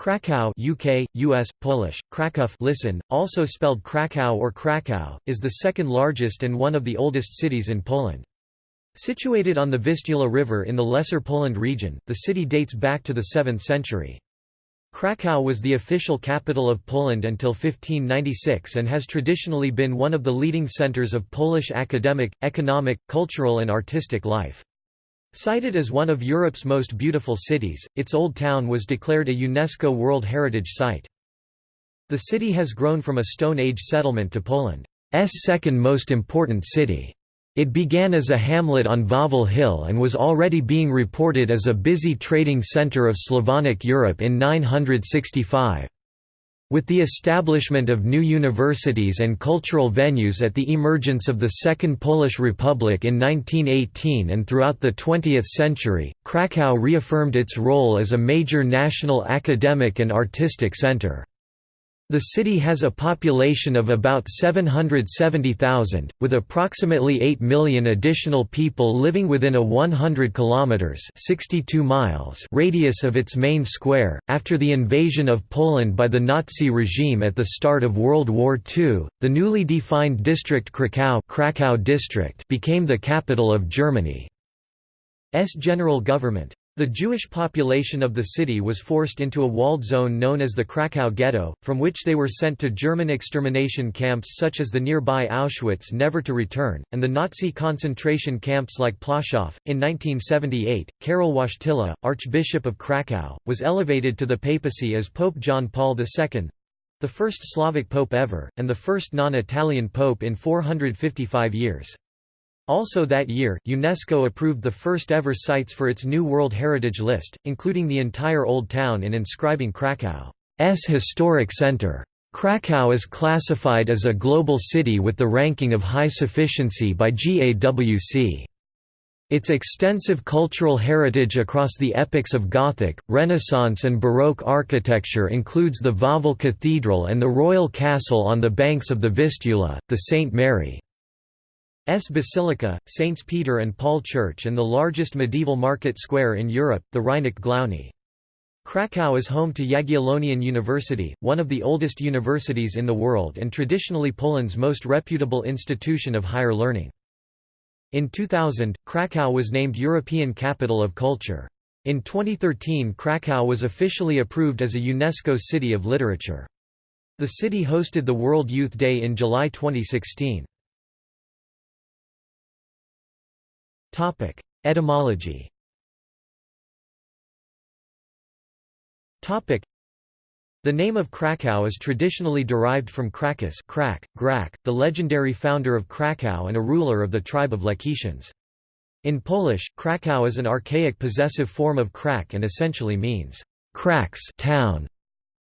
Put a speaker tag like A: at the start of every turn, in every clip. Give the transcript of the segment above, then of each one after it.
A: Krakow UK, US, Polish, Krakow listen, also spelled Krakow or Krakow, is the second largest and one of the oldest cities in Poland. Situated on the Vistula River in the Lesser Poland region, the city dates back to the 7th century. Krakow was the official capital of Poland until 1596 and has traditionally been one of the leading centers of Polish academic, economic, cultural and artistic life. Cited as one of Europe's most beautiful cities, its old town was declared a UNESCO World Heritage Site. The city has grown from a Stone Age settlement to Poland's second most important city. It began as a hamlet on Wawel Hill and was already being reported as a busy trading centre of Slavonic Europe in 965. With the establishment of new universities and cultural venues at the emergence of the Second Polish Republic in 1918 and throughout the 20th century, Kraków reaffirmed its role as a major national academic and artistic center. The city has a population of about 770,000, with approximately 8 million additional people living within a 100 kilometers (62 miles) radius of its main square. After the invasion of Poland by the Nazi regime at the start of World War II, the newly defined district Krakow, Krakow district became the capital of Germany's general government. The Jewish population of the city was forced into a walled zone known as the Krakow Ghetto, from which they were sent to German extermination camps such as the nearby Auschwitz never to return, and the Nazi concentration camps like Plaszow. In 1978, Karol Wojtyla, Archbishop of Krakow, was elevated to the papacy as Pope John Paul II the first Slavic pope ever, and the first non-Italian pope in 455 years. Also that year, UNESCO approved the first ever sites for its new World Heritage List, including the entire Old Town in inscribing Krakow's historic center. Krakow is classified as a global city with the ranking of high sufficiency by GAWC. Its extensive cultural heritage across the epochs of Gothic, Renaissance and Baroque architecture includes the Wawel Cathedral and the Royal Castle on the banks of the Vistula, the St. Mary S Basilica, Saints Peter and Paul Church and the largest medieval market square in Europe, the Rynek Główny. Krakow is home to Jagiellonian University, one of the oldest universities in the world and traditionally Poland's most reputable institution of higher learning. In 2000, Krakow was named European Capital of Culture. In 2013 Krakow was officially approved as a UNESCO City of Literature. The city hosted the World Youth Day in July 2016. Topic: Etymology. Topic: The name of Krakow is traditionally derived from Krakus, Krak, Grak, the legendary founder of Krakow and a ruler of the tribe of Lechitians. In Polish, Krakow is an archaic possessive form of Krak and essentially means Kraks town.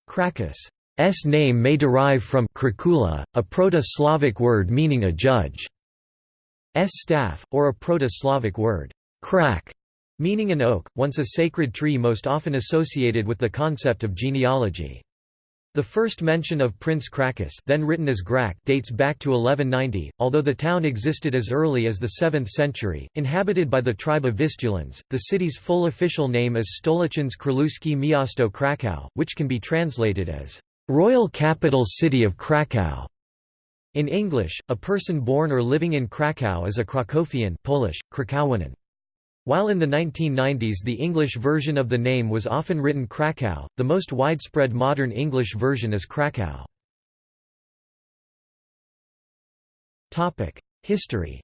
A: Krakus' s name may derive from Krakula, a Proto-Slavic word meaning a judge. Staff, or a Proto-Slavic word, krak, meaning an oak, once a sacred tree most often associated with the concept of genealogy. The first mention of Prince Krakus then written as Grak dates back to 1190, although the town existed as early as the 7th century, inhabited by the tribe of Vistulans. The city's full official name is Stołeczne Królewskie Miasto Kraków, which can be translated as Royal Capital City of Kraków. In English, a person born or living in Krakow is a Krakowian Polish, krakowianin. While in the 1990s the English version of the name was often written Krakow, the most widespread modern English version is Krakow. History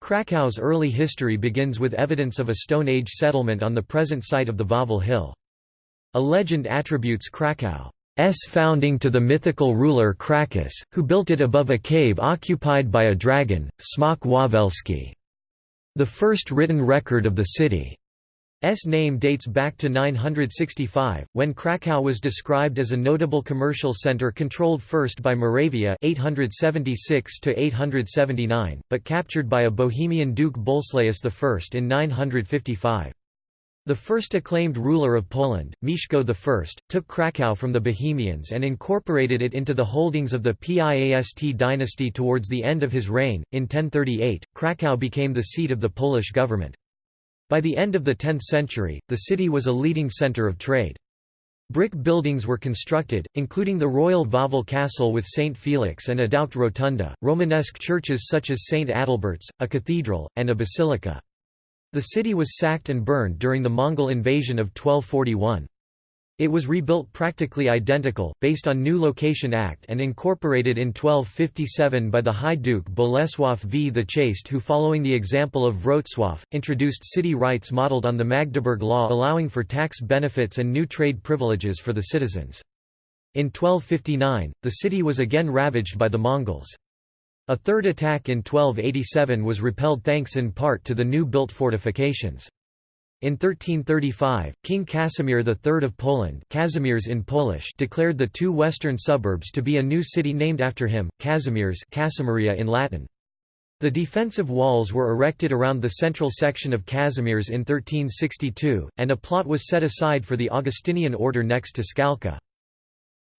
A: Krakow's early history begins with evidence of a Stone Age settlement on the present site of the Wawel Hill. A legend attributes Krakow's founding to the mythical ruler Krakus, who built it above a cave occupied by a dragon, Smok Wawelski. The first written record of the city's name dates back to 965, when Krakow was described as a notable commercial center controlled first by Moravia 876 but captured by a Bohemian Duke Bolesłaus I in 955. The first acclaimed ruler of Poland, Mieszko I, took Kraków from the Bohemians and incorporated it into the holdings of the Piast dynasty towards the end of his reign. In 1038, Kraków became the seat of the Polish government. By the end of the 10th century, the city was a leading centre of trade. Brick buildings were constructed, including the Royal Wawel Castle with St. Felix and a Adauctus Rotunda, Romanesque churches such as St. Adalbert's, a cathedral, and a basilica. The city was sacked and burned during the Mongol invasion of 1241. It was rebuilt practically identical, based on New Location Act and incorporated in 1257 by the High Duke Bolesław V the Chaste who following the example of Wrocław, introduced city rights modeled on the Magdeburg Law allowing for tax benefits and new trade privileges for the citizens. In 1259, the city was again ravaged by the Mongols. A third attack in 1287 was repelled thanks in part to the new built fortifications. In 1335, King Casimir III of Poland Kazimierz in Polish declared the two western suburbs to be a new city named after him, Kazimierz Casimiria in Latin. The defensive walls were erected around the central section of Kazimierz in 1362, and a plot was set aside for the Augustinian order next to Skalka.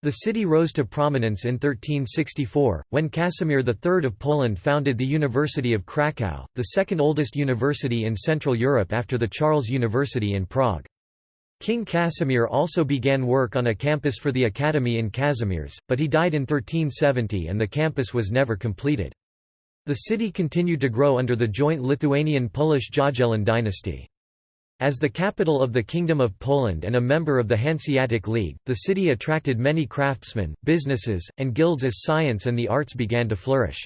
A: The city rose to prominence in 1364, when Casimir III of Poland founded the University of Kraków, the second oldest university in Central Europe after the Charles University in Prague. King Casimir also began work on a campus for the academy in Kazimierz, but he died in 1370 and the campus was never completed. The city continued to grow under the joint Lithuanian-Polish Jagiellon dynasty. As the capital of the Kingdom of Poland and a member of the Hanseatic League, the city attracted many craftsmen, businesses, and guilds as science and the arts began to flourish.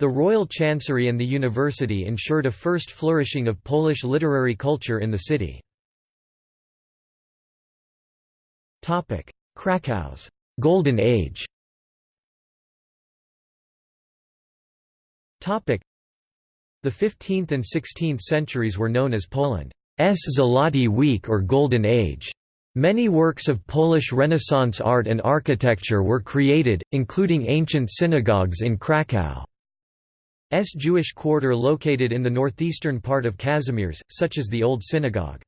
A: The royal chancery and the university ensured a first flourishing of Polish literary culture in the city. Krakow's Golden Age The 15th and 16th centuries were known as Poland. Zloty Wiek or Golden Age. Many works of Polish Renaissance art and architecture were created, including ancient synagogues in Kraków. S Jewish quarter located in the northeastern part of Kazimierz, such as the Old Synagogue.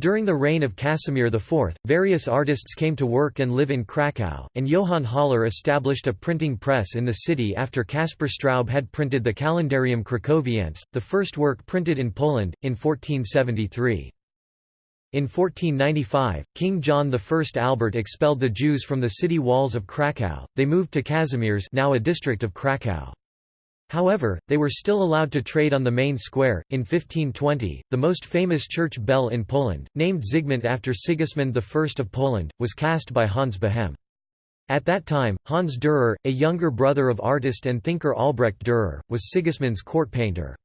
A: During the reign of Casimir IV, various artists came to work and live in Kraków, and Johann Haller established a printing press in the city after Caspar Straub had printed the Calendarium Cracoviense, the first work printed in Poland, in 1473. In 1495, King John I Albert expelled the Jews from the city walls of Kraków, they moved to Kazimierz now a district of Kraków. However, they were still allowed to trade on the main square. In 1520, the most famous church bell in Poland, named Zygmunt after Sigismund I of Poland, was cast by Hans Behem. At that time, Hans Dürer, a younger brother of artist and thinker Albrecht Dürer, was Sigismund's court painter.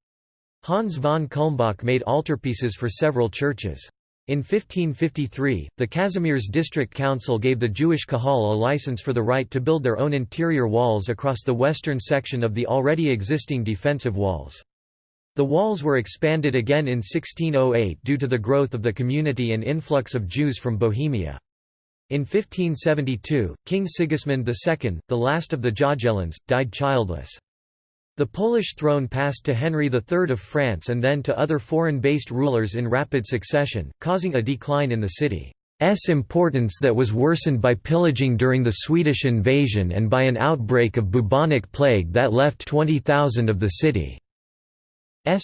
A: Hans von Kulmbach made altarpieces for several churches. In 1553, the Kazimierz District Council gave the Jewish Kahal a license for the right to build their own interior walls across the western section of the already existing defensive walls. The walls were expanded again in 1608 due to the growth of the community and influx of Jews from Bohemia. In 1572, King Sigismund II, the last of the Jagiellons, died childless. The Polish throne passed to Henry III of France and then to other foreign-based rulers in rapid succession, causing a decline in the city's importance that was worsened by pillaging during the Swedish invasion and by an outbreak of bubonic plague that left 20,000 of the city's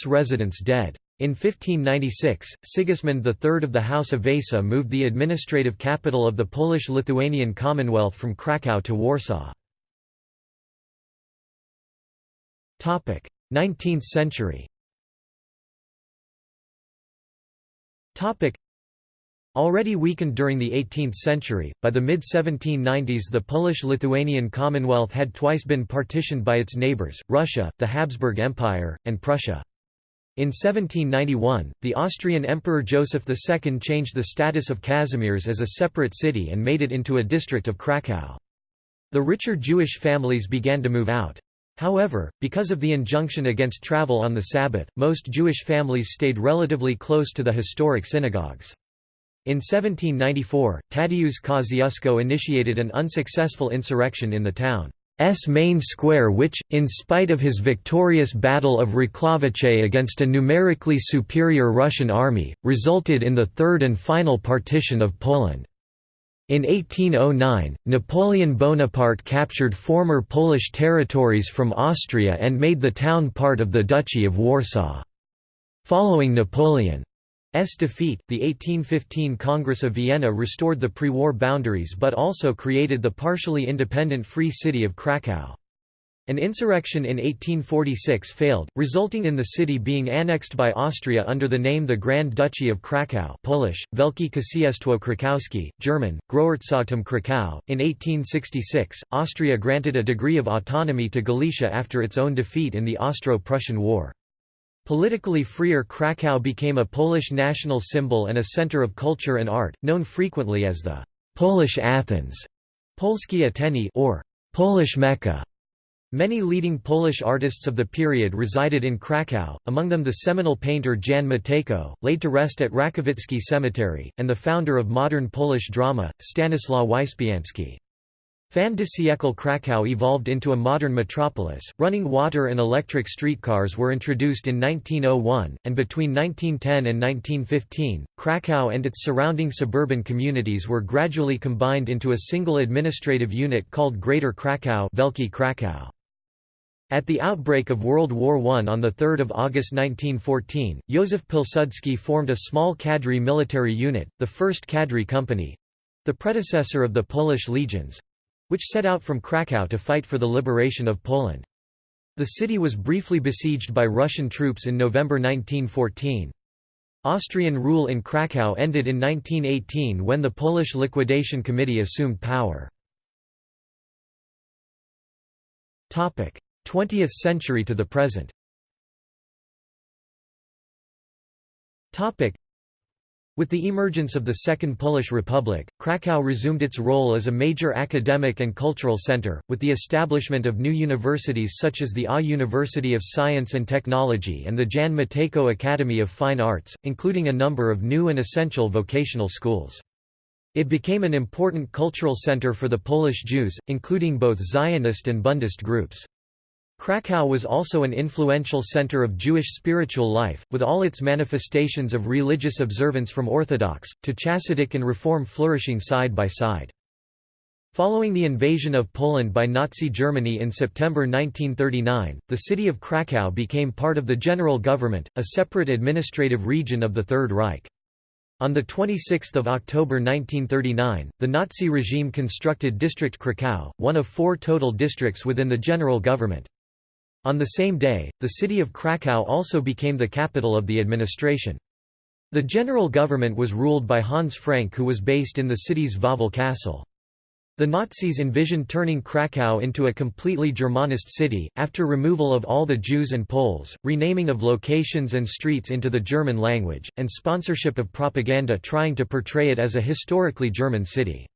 A: residents dead. In 1596, Sigismund III of the House of Wasa moved the administrative capital of the Polish-Lithuanian Commonwealth from Kraków to Warsaw. 19th century Already weakened during the 18th century, by the mid-1790s the Polish-Lithuanian Commonwealth had twice been partitioned by its neighbours, Russia, the Habsburg Empire, and Prussia. In 1791, the Austrian Emperor Joseph II changed the status of Kazimierz as a separate city and made it into a district of Kraków. The richer Jewish families began to move out. However, because of the injunction against travel on the Sabbath, most Jewish families stayed relatively close to the historic synagogues. In 1794, Tadeusz Kosciuszko initiated an unsuccessful insurrection in the town's main square which, in spite of his victorious Battle of Racławice against a numerically superior Russian army, resulted in the third and final partition of Poland. In 1809, Napoleon Bonaparte captured former Polish territories from Austria and made the town part of the Duchy of Warsaw. Following Napoleon's defeat, the 1815 Congress of Vienna restored the pre-war boundaries but also created the partially independent Free City of Kraków. An insurrection in 1846 failed, resulting in the city being annexed by Austria under the name the Grand Duchy of Kraków Polish, Wielkie Księstwo Krakowskie, German, Großherzogtum Kraków. In 1866, Austria granted a degree of autonomy to Galicia after its own defeat in the Austro-Prussian War. Politically freer Kraków became a Polish national symbol and a center of culture and art, known frequently as the «Polish Athens» Polskie Ateny or «Polish Mecca». Many leading Polish artists of the period resided in Kraków, among them the seminal painter Jan Matejko, laid to rest at Rakowicki Cemetery, and the founder of modern Polish drama, Stanislaw Wyspiański. Fin de siècle Kraków evolved into a modern metropolis, running water and electric streetcars were introduced in 1901, and between 1910 and 1915, Kraków and its surrounding suburban communities were gradually combined into a single administrative unit called Greater Kraków Wielki Kraków. At the outbreak of World War I on 3 August 1914, Józef Pilsudski formed a small cadre military unit, the 1st Cadre Company—the predecessor of the Polish legions—which set out from Kraków to fight for the liberation of Poland. The city was briefly besieged by Russian troops in November 1914. Austrian rule in Kraków ended in 1918 when the Polish Liquidation Committee assumed power. 20th century to the present with the emergence of the Second Polish Republic, Kraków resumed its role as a major academic and cultural center, with the establishment of new universities such as the A University of Science and Technology and the Jan Matejko Academy of Fine Arts, including a number of new and essential vocational schools. It became an important cultural center for the Polish Jews, including both Zionist and Bundist groups. Kraków was also an influential center of Jewish spiritual life, with all its manifestations of religious observance from Orthodox, to Chassidic and Reform flourishing side by side. Following the invasion of Poland by Nazi Germany in September 1939, the city of Kraków became part of the general government, a separate administrative region of the Third Reich. On 26 October 1939, the Nazi regime constructed District Kraków, one of four total districts within the general government. On the same day, the city of Kraków also became the capital of the administration. The general government was ruled by Hans Frank who was based in the city's Wawel castle. The Nazis envisioned turning Kraków into a completely Germanist city, after removal of all the Jews and Poles, renaming of locations and streets into the German language, and sponsorship of propaganda trying to portray it as a historically German city.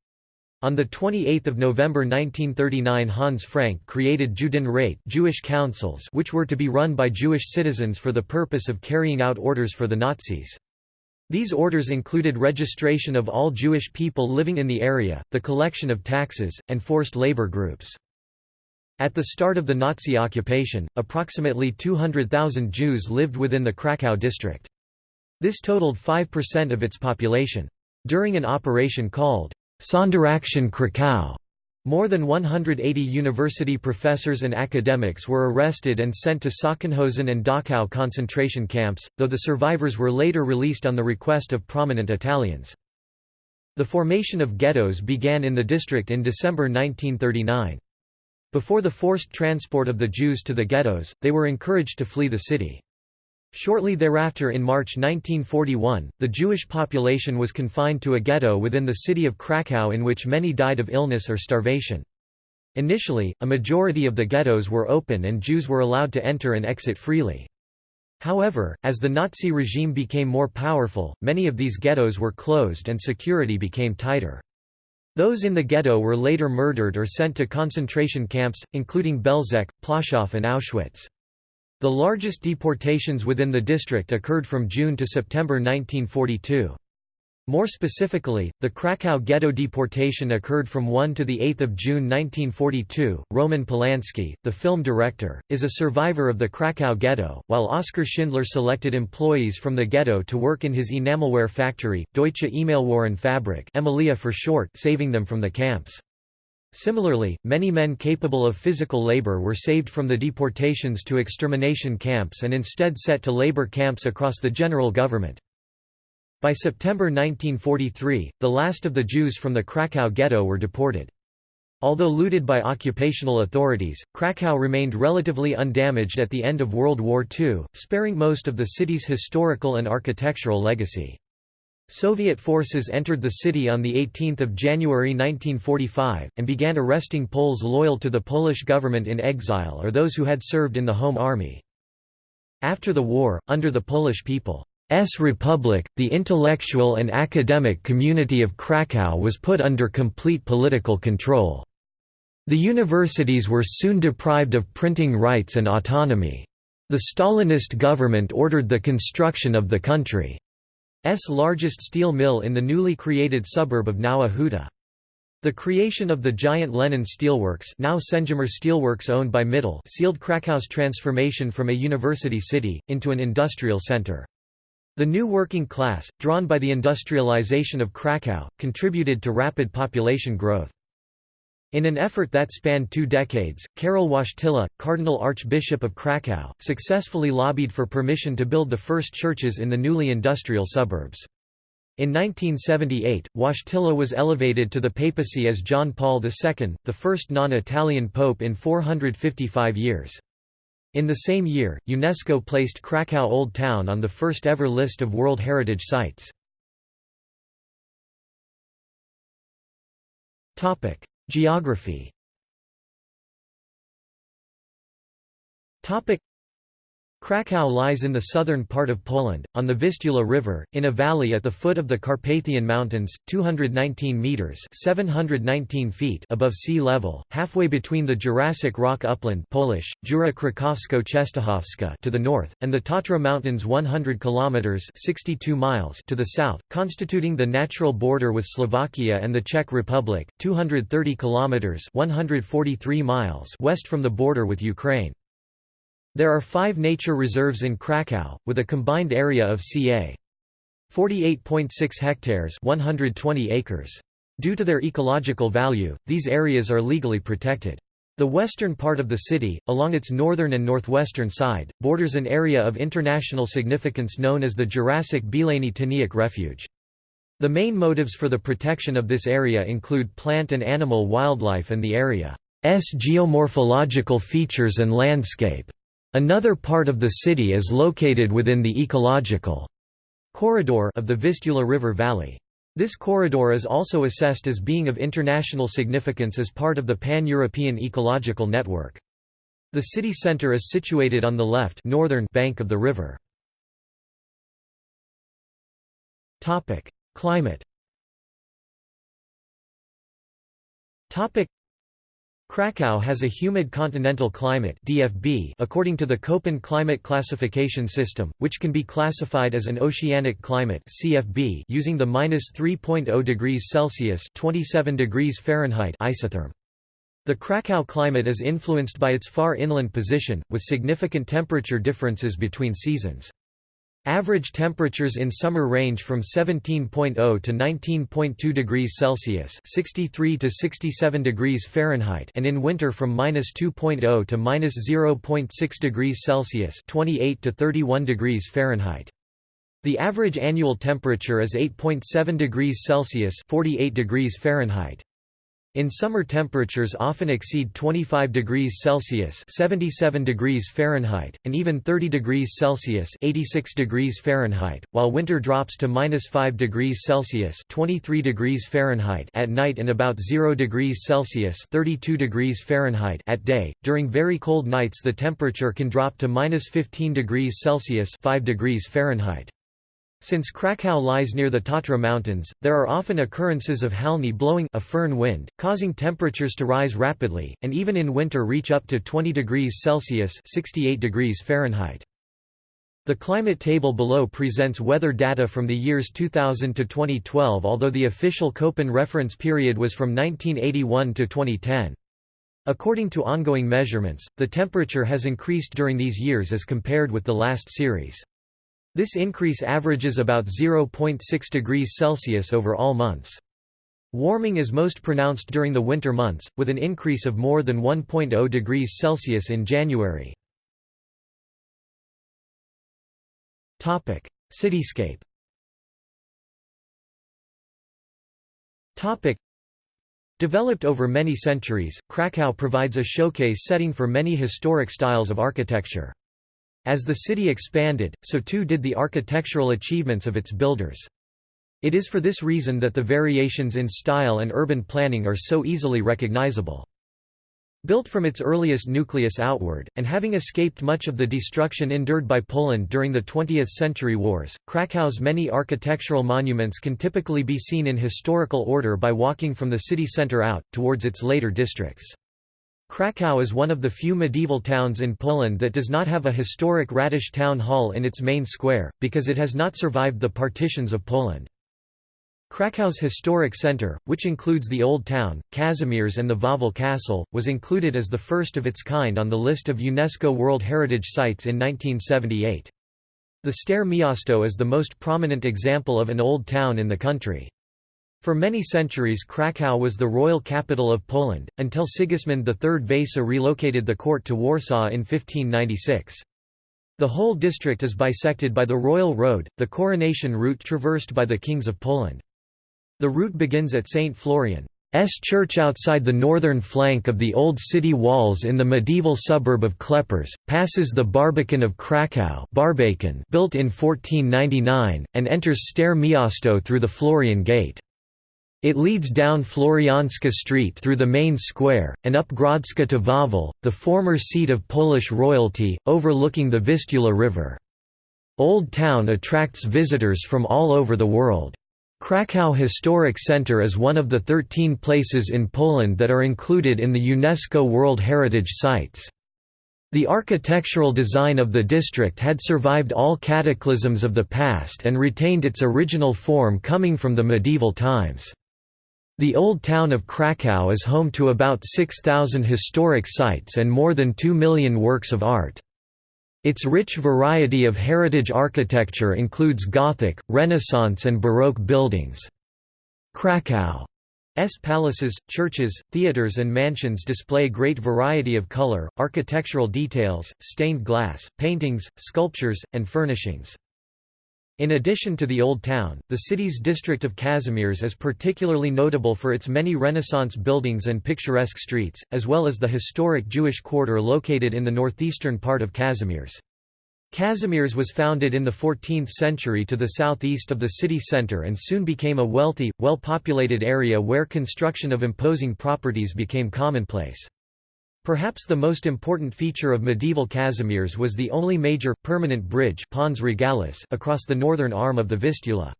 A: On 28 November 1939 Hans Frank created Judenrat Jewish councils which were to be run by Jewish citizens for the purpose of carrying out orders for the Nazis. These orders included registration of all Jewish people living in the area, the collection of taxes, and forced labor groups. At the start of the Nazi occupation, approximately 200,000 Jews lived within the Kraków district. This totaled 5% of its population. During an operation called Sonderaktion Krakow. More than 180 university professors and academics were arrested and sent to Sachsenhausen and Dachau concentration camps, though the survivors were later released on the request of prominent Italians. The formation of ghettos began in the district in December 1939. Before the forced transport of the Jews to the ghettos, they were encouraged to flee the city. Shortly thereafter in March 1941, the Jewish population was confined to a ghetto within the city of Kraków in which many died of illness or starvation. Initially, a majority of the ghettos were open and Jews were allowed to enter and exit freely. However, as the Nazi regime became more powerful, many of these ghettos were closed and security became tighter. Those in the ghetto were later murdered or sent to concentration camps, including Belzec, Plaszow and Auschwitz. The largest deportations within the district occurred from June to September 1942. More specifically, the Krakow ghetto deportation occurred from 1 to 8 June 1942. Roman Polanski, the film director, is a survivor of the Krakow ghetto, while Oskar Schindler selected employees from the ghetto to work in his enamelware factory, Deutsche Fabrik Emalia for short, saving them from the camps. Similarly, many men capable of physical labor were saved from the deportations to extermination camps and instead set to labor camps across the general government. By September 1943, the last of the Jews from the Krakow ghetto were deported. Although looted by occupational authorities, Krakow remained relatively undamaged at the end of World War II, sparing most of the city's historical and architectural legacy. Soviet forces entered the city on 18 January 1945, and began arresting Poles loyal to the Polish government in exile or those who had served in the Home Army. After the war, under the Polish People's Republic, the intellectual and academic community of Kraków was put under complete political control. The universities were soon deprived of printing rights and autonomy. The Stalinist government ordered the construction of the country's largest steel mill in the newly created suburb of Nowa Huta. The creation of the giant Lenin Steelworks now Sendzimir Steelworks owned by Mittal sealed Krakow's transformation from a university city, into an industrial center. The new working class, drawn by the industrialization of Krakow, contributed to rapid population growth. In an effort that spanned two decades, Karol Wojtyla, Cardinal Archbishop of Krakow, successfully lobbied for permission to build the first churches in the newly industrial suburbs. In 1978, Wojtyla was elevated to the papacy as John Paul II, the first non-Italian pope in 455 years. In the same year, UNESCO placed Krakow Old Town on the first ever list of World Heritage Sites. Geography Kraków lies in the southern part of Poland, on the Vistula River, in a valley at the foot of the Carpathian Mountains, 219 metres 719 feet above sea level, halfway between the Jurassic Rock Upland Polish, Jura Krakowsko-Czestochowska to the north, and the Tatra Mountains 100 kilometres 62 miles to the south, constituting the natural border with Slovakia and the Czech Republic, 230 kilometres 143 miles west from the border with Ukraine. There are five nature reserves in Krakow, with a combined area of ca. 48.6 hectares 120 acres. Due to their ecological value, these areas are legally protected. The western part of the city, along its northern and northwestern side, borders an area of international significance known as the Jurassic Bielany Tyniec Refuge. The main motives for the protection of this area include plant and animal wildlife and the area's geomorphological features and landscape. Another part of the city is located within the ecological corridor of the Vistula River Valley. This corridor is also assessed as being of international significance as part of the Pan-European Ecological Network. The city centre is situated on the left northern bank of the river. Climate Krakow has a humid continental climate DFB according to the Köppen climate classification system, which can be classified as an oceanic climate CFB using the -3.0 degrees Celsius (27 degrees Fahrenheit) isotherm. The Krakow climate is influenced by its far inland position, with significant temperature differences between seasons. Average temperatures in summer range from 17.0 to 19.2 degrees Celsius (63 to 67 degrees Fahrenheit) and in winter from -2.0 to -0.6 degrees Celsius (28 to 31 degrees Fahrenheit). The average annual temperature is 8.7 degrees Celsius (48 degrees Fahrenheit). In summer temperatures often exceed 25 degrees Celsius 77 degrees Fahrenheit, and even 30 degrees Celsius 86 degrees Fahrenheit, while winter drops to minus 5 degrees Celsius 23 degrees Fahrenheit at night and about 0 degrees Celsius 32 degrees Fahrenheit at day. During very cold nights the temperature can drop to minus 15 degrees Celsius 5 degrees Fahrenheit. Since Krakow lies near the Tatra Mountains, there are often occurrences of halny blowing a föhn wind, causing temperatures to rise rapidly, and even in winter reach up to 20 degrees Celsius 68 degrees Fahrenheit. The climate table below presents weather data from the years 2000 to 2012 although the official Köppen reference period was from 1981 to 2010. According to ongoing measurements, the temperature has increased during these years as compared with the last series. This increase averages about 0.6 degrees Celsius over all months. Warming is most pronounced during the winter months, with an increase of more than 1.0 degrees Celsius in January. Cityscape. Developed over many centuries, Krakow provides a showcase setting for many historic styles of architecture. As the city expanded, so too did the architectural achievements of its builders. It is for this reason that the variations in style and urban planning are so easily recognizable. Built from its earliest nucleus outward, and having escaped much of the destruction endured by Poland during the 20th century wars, Krakow's many architectural monuments can typically be seen in historical order by walking from the city centre out, towards its later districts. Kraków is one of the few medieval towns in Poland that does not have a historic Radish town hall in its main square, because it has not survived the partitions of Poland. Krakow's historic centre, which includes the Old Town, Kazimierz and the Wawel Castle, was included as the first of its kind on the list of UNESCO World Heritage Sites in 1978. The Stare Miasto is the most prominent example of an old town in the country. For many centuries Kraków was the royal capital of Poland, until Sigismund III Vasa relocated the court to Warsaw in 1596. The whole district is bisected by the Royal Road, the coronation route traversed by the kings of Poland. The route begins at St. Florian's church outside the northern flank of the old city walls in the medieval suburb of Kleparz, passes the Barbican of Kraków built in 1499, and enters Stare Miasto through the Florian Gate. It leads down Florianska Street through the main square, and up Grodzka to Wawel, the former seat of Polish royalty, overlooking the Vistula River. Old Town attracts visitors from all over the world. Kraków Historic Center is one of the 13 places in Poland that are included in the UNESCO World Heritage Sites. The architectural design of the district had survived all cataclysms of the past and retained its original form coming from the medieval times. The Old Town of Kraków is home to about 6,000 historic sites and more than 2 million works of art. Its rich variety of heritage architecture includes Gothic, Renaissance and Baroque buildings. Krakow's palaces, churches, theatres and mansions display great variety of color, architectural details, stained glass, paintings, sculptures, and furnishings. In addition to the Old Town, the city's district of Kazimierz is particularly notable for its many Renaissance buildings and picturesque streets, as well as the historic Jewish quarter located in the northeastern part of Kazimierz. Kazimierz was founded in the 14th century to the southeast of the city centre and soon became a wealthy, well-populated area where construction of imposing properties became commonplace. Perhaps the most important feature of medieval Kazimierz was the only major, permanent bridge Pons Regalis across the northern arm of the Vistula.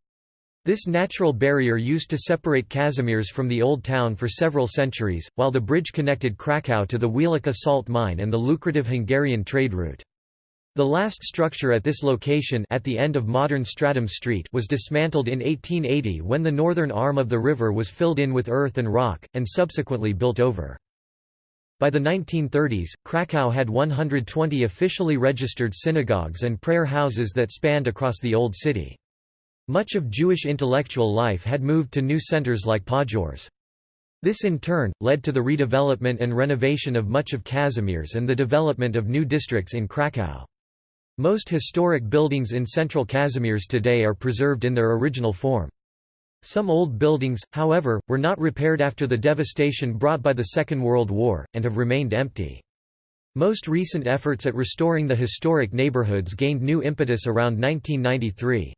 A: This natural barrier used to separate Kazimierz from the Old Town for several centuries, while the bridge connected Kraków to the Wieliczka salt mine and the lucrative Hungarian trade route. The last structure at this location at the end of modern Stratum Street was dismantled in 1880 when the northern arm of the river was filled in with earth and rock, and subsequently built over. By the 1930s, Krakow had 120 officially registered synagogues and prayer houses that spanned across the Old City. Much of Jewish intellectual life had moved to new centers like Podgórze. This in turn, led to the redevelopment and renovation of much of Kazimierz and the development of new districts in Krakow. Most historic buildings in central Kazimierz today are preserved in their original form. Some old buildings, however, were not repaired after the devastation brought by the Second World War, and have remained empty. Most recent efforts at restoring the historic neighborhoods gained new impetus around 1993.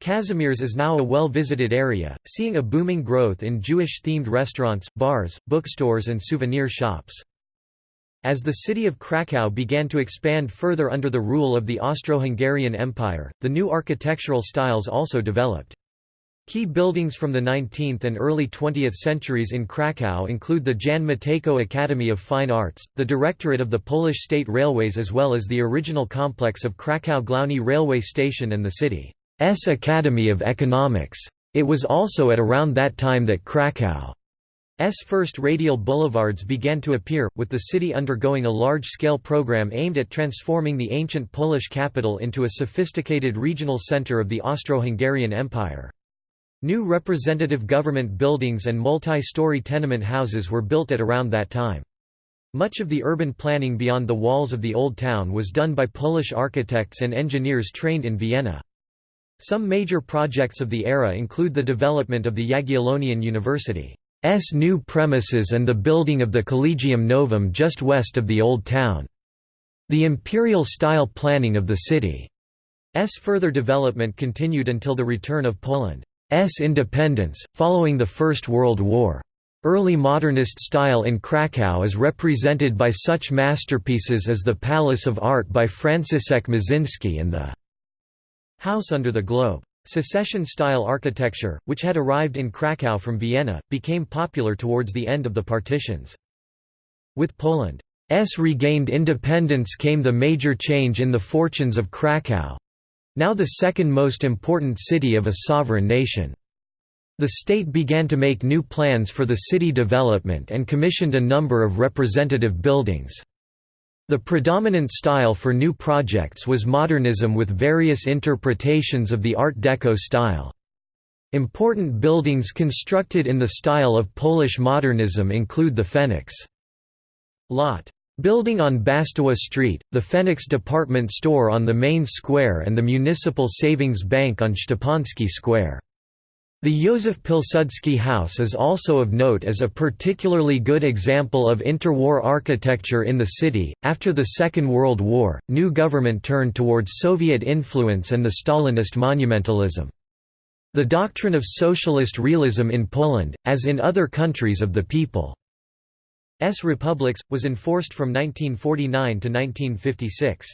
A: Kazimierz is now a well-visited area, seeing a booming growth in Jewish-themed restaurants, bars, bookstores and souvenir shops. As the city of Krakow began to expand further under the rule of the Austro-Hungarian Empire, the new architectural styles also developed. Key buildings from the 19th and early 20th centuries in Kraków include the Jan Matejko Academy of Fine Arts, the Directorate of the Polish State Railways as well as the original complex of Kraków Główny railway station and the city's Academy of Economics. It was also at around that time that Krakow's first radial boulevards began to appear, with the city undergoing a large-scale program aimed at transforming the ancient Polish capital into a sophisticated regional center of the Austro-Hungarian Empire. New representative government buildings and multi-story tenement houses were built at around that time. Much of the urban planning beyond the walls of the Old Town was done by Polish architects and engineers trained in Vienna. Some major projects of the era include the development of the Jagiellonian University's new premises and the building of the Collegium Novum just west of the Old Town. The imperial-style planning of the city's further development continued until the return of Poland's independence, following the First World War. Early modernist style in Kraków is represented by such masterpieces as the Palace of Art by Franciszek Mączyński and the House under the Globe. Secession-style architecture, which had arrived in Kraków from Vienna, became popular towards the end of the partitions. With Poland's regained independence came the major change in the fortunes of Kraków—now the second most important city of a sovereign nation. The state began to make new plans for the city development and commissioned a number of representative buildings. The predominant style for new projects was modernism with various interpretations of the Art Deco style. Important buildings constructed in the style of Polish modernism include the Phoenix Lot building on Basztowa Street, the Phoenix department store on the main square and the Municipal Savings Bank on Szczepański Square. The Józef Pilsudski House is also of note as a particularly good example of interwar architecture in the city. After the Second World War, new government turned towards Soviet influence and the Stalinist monumentalism. The doctrine of socialist realism in Poland, as in other countries of the people's republics, was enforced from 1949 to 1956.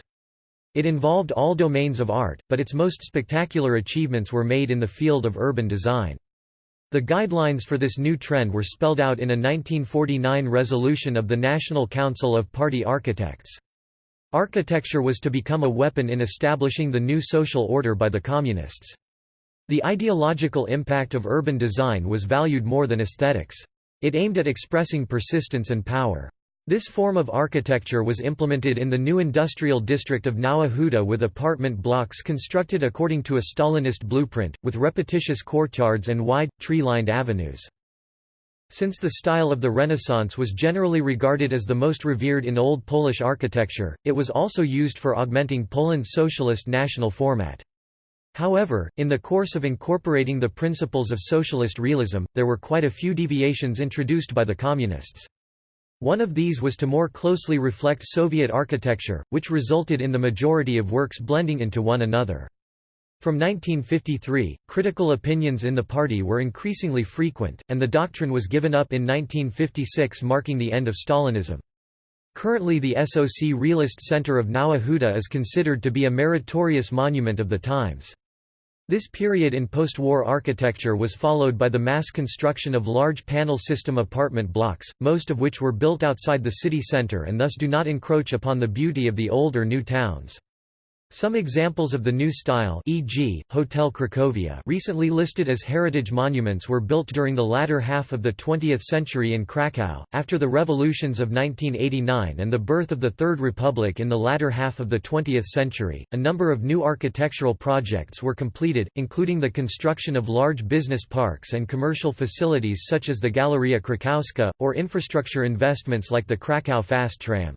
A: It involved all domains of art, but its most spectacular achievements were made in the field of urban design. The guidelines for this new trend were spelled out in a 1949 resolution of the National Council of Party Architects. Architecture was to become a weapon in establishing the new social order by the Communists. The ideological impact of urban design was valued more than aesthetics. It aimed at expressing persistence and power. This form of architecture was implemented in the new industrial district of Nowa Huta with apartment blocks constructed according to a Stalinist blueprint, with repetitious courtyards and wide, tree-lined avenues. Since the style of the Renaissance was generally regarded as the most revered in Old Polish architecture, it was also used for augmenting Poland's socialist national format. However, in the course of incorporating the principles of socialist realism, there were quite a few deviations introduced by the Communists. One of these was to more closely reflect Soviet architecture, which resulted in the majority of works blending into one another. From 1953, critical opinions in the party were increasingly frequent, and the doctrine was given up in 1956 marking the end of Stalinism. Currently the SOC Realist Center of Nowa Huta is considered to be a meritorious monument of the times. This period in post-war architecture was followed by the mass construction of large panel system apartment blocks, most of which were built outside the city center and thus do not encroach upon the beauty of the old or new towns. Some examples of the new style e.g., Hotel Cracovia recently listed as heritage monuments were built during the latter half of the 20th century in Kraków, after the revolutions of 1989 and the birth of the Third Republic in the latter half of the 20th century. A number of new architectural projects were completed, including the construction of large business parks and commercial facilities such as the Galleria Krakowska, or infrastructure investments like the Kraków Fast Tram.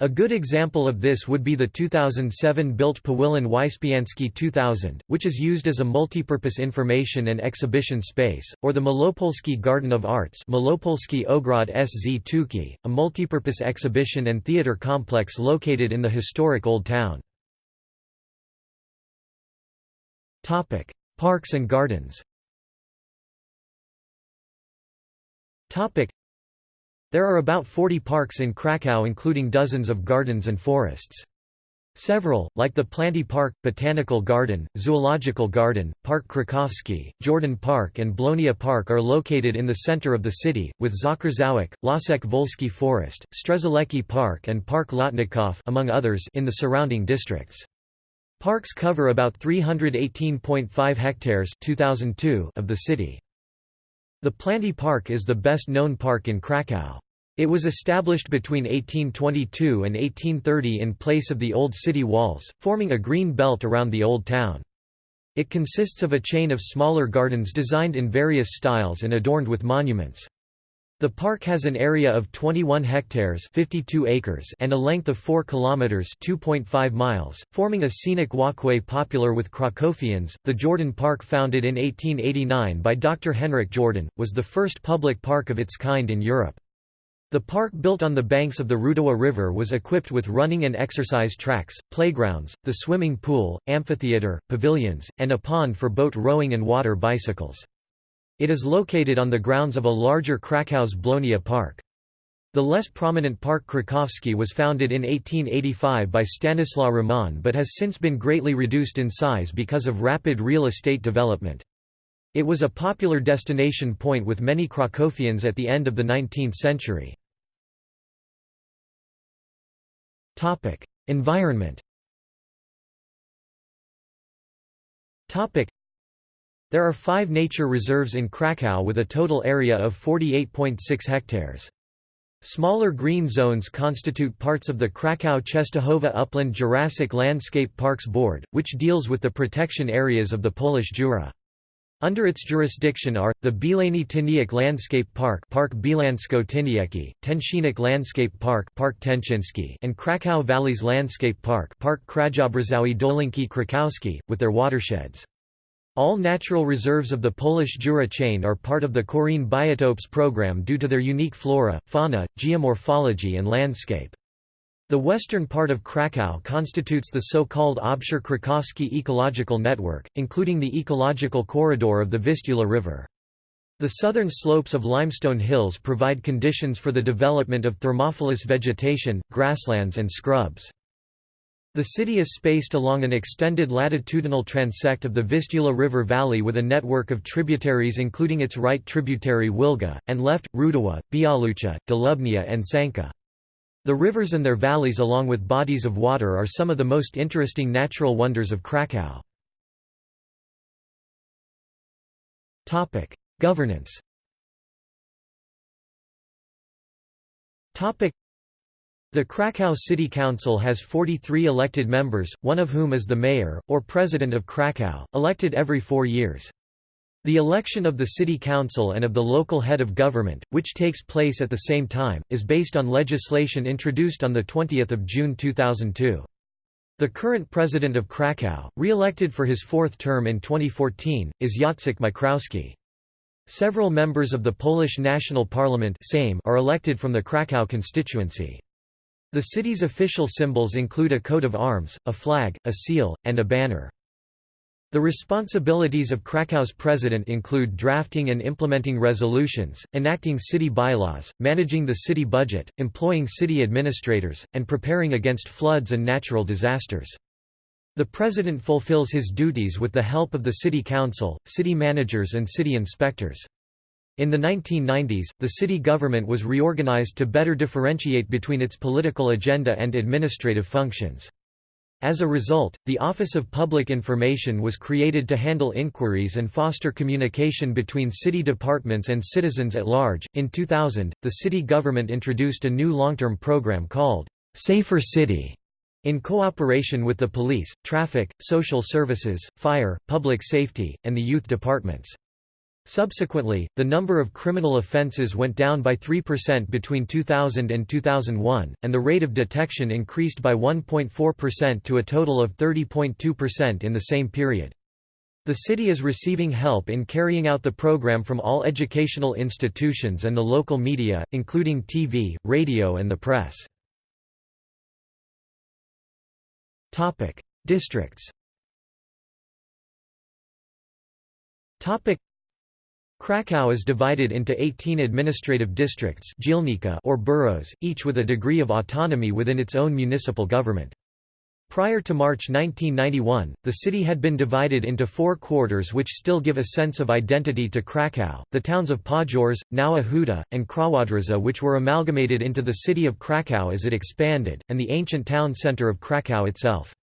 A: A good example of this would be the 2007-built Pawilon Wyspiański 2000, which is used as a multipurpose information and exhibition space, or the Malopolski Garden of Arts Malopolski Ogrod Sztuki, a multipurpose exhibition and theater complex located in the historic Old Town. Parks and gardens there are about 40 parks in Kraków including dozens of gardens and forests. Several, like the Planty Park, Botanical Garden, Zoological Garden, Park Krakowski, Jordan Park and Blonia Park are located in the center of the city, with Zakrzawiec, Lasek Wolski Forest, Strzelecki Park and Park Lotnikow among others in the surrounding districts. Parks cover about 318.5 hectares 2002 of the city. The Planty Park is the best known park in Kraków. It was established between 1822 and 1830 in place of the old city walls, forming a green belt around the old town. It consists of a chain of smaller gardens designed in various styles and adorned with monuments. The park has an area of 21 hectares 52 acres and a length of 4 kilometers 2.5 miles, forming a scenic walkway popular with Krakowians. The Jordan Park founded in 1889 by Dr. Henryk Jordan, was the first public park of its kind in Europe. The park built on the banks of the Rudawa River was equipped with running and exercise tracks, playgrounds, the swimming pool, amphitheater, pavilions, and a pond for boat rowing and water bicycles. It is located on the grounds of a larger Krakow's Blonia Park. The less prominent Park Krakowski was founded in 1885 by Stanislaw Rehman but has since been greatly reduced in size because of rapid real estate development. It was a popular destination point with many Krakowians at the end of the 19th century. Environment there are five nature reserves in Krakow with a total area of 48.6 hectares. Smaller green zones constitute parts of the Krakow-Czestochowa Upland Jurassic Landscape Parks Board, which deals with the protection areas of the Polish Jura. Under its jurisdiction are, the Bielany Tyniec Landscape Park Park Bielansko-Tyniecki, Tenczynek Landscape Park Park Tenczyński and Krakow Valleys Landscape Park Park Krajobrazowy Dolinki Krakowski, with their watersheds. All natural reserves of the Polish Jura chain are part of the Corine Biotopes program due to their unique flora, fauna, geomorphology and landscape. The western part of Kraków constitutes the so-called Obszar Krakowski ecological network, including the ecological corridor of the Vistula River. The southern slopes of limestone hills provide conditions for the development of thermophilous vegetation, grasslands and scrubs. The city is spaced along an extended latitudinal transect of the Vistula River Valley with a network of tributaries including its right tributary Wilga, and left, Rudawa, Bialucha, Dłubnia and Sanka. The rivers and their valleys along with bodies of water are some of the most interesting natural wonders of Kraków. Governance the Kraków City Council has 43 elected members, one of whom is the mayor, or president of Kraków, elected every four years. The election of the city council and of the local head of government, which takes place at the same time, is based on legislation introduced on 20 June 2002. The current president of Kraków, re-elected for his fourth term in 2014, is Jacek Majchrowski. Several members of the Polish National Parliament are elected from the Kraków constituency. The city's official symbols include a coat of arms, a flag, a seal, and a banner. The responsibilities of Krakow's president include drafting and implementing resolutions, enacting city bylaws, managing the city budget, employing city administrators, and preparing against floods and natural disasters. The president fulfills his duties with the help of the city council, city managers and city inspectors. In the 1990s, the city government was reorganized to better differentiate between its political agenda and administrative functions. As a result, the Office of Public Information was created to handle inquiries and foster communication between city departments and citizens at large. In 2000, the city government introduced a new long-term program called Safer City in cooperation with the police, traffic, social services, fire, public safety, and the youth departments. Subsequently, the number of criminal offences went down by 3% between 2000 and 2001, and the rate of detection increased by 1.4% to a total of 30.2% in the same period. The city is receiving help in carrying out the program from all educational institutions and the local media, including TV, radio and the press. Districts Kraków is divided into 18 administrative districts or boroughs, each with a degree of autonomy within its own municipal government. Prior to March 1991, the city had been divided into four quarters which still give a sense of identity to Kraków, the towns of Podgórze, Nowa Huta, and Krowodrza which were amalgamated into the city of Kraków as it expanded, and the ancient town centre of Kraków itself.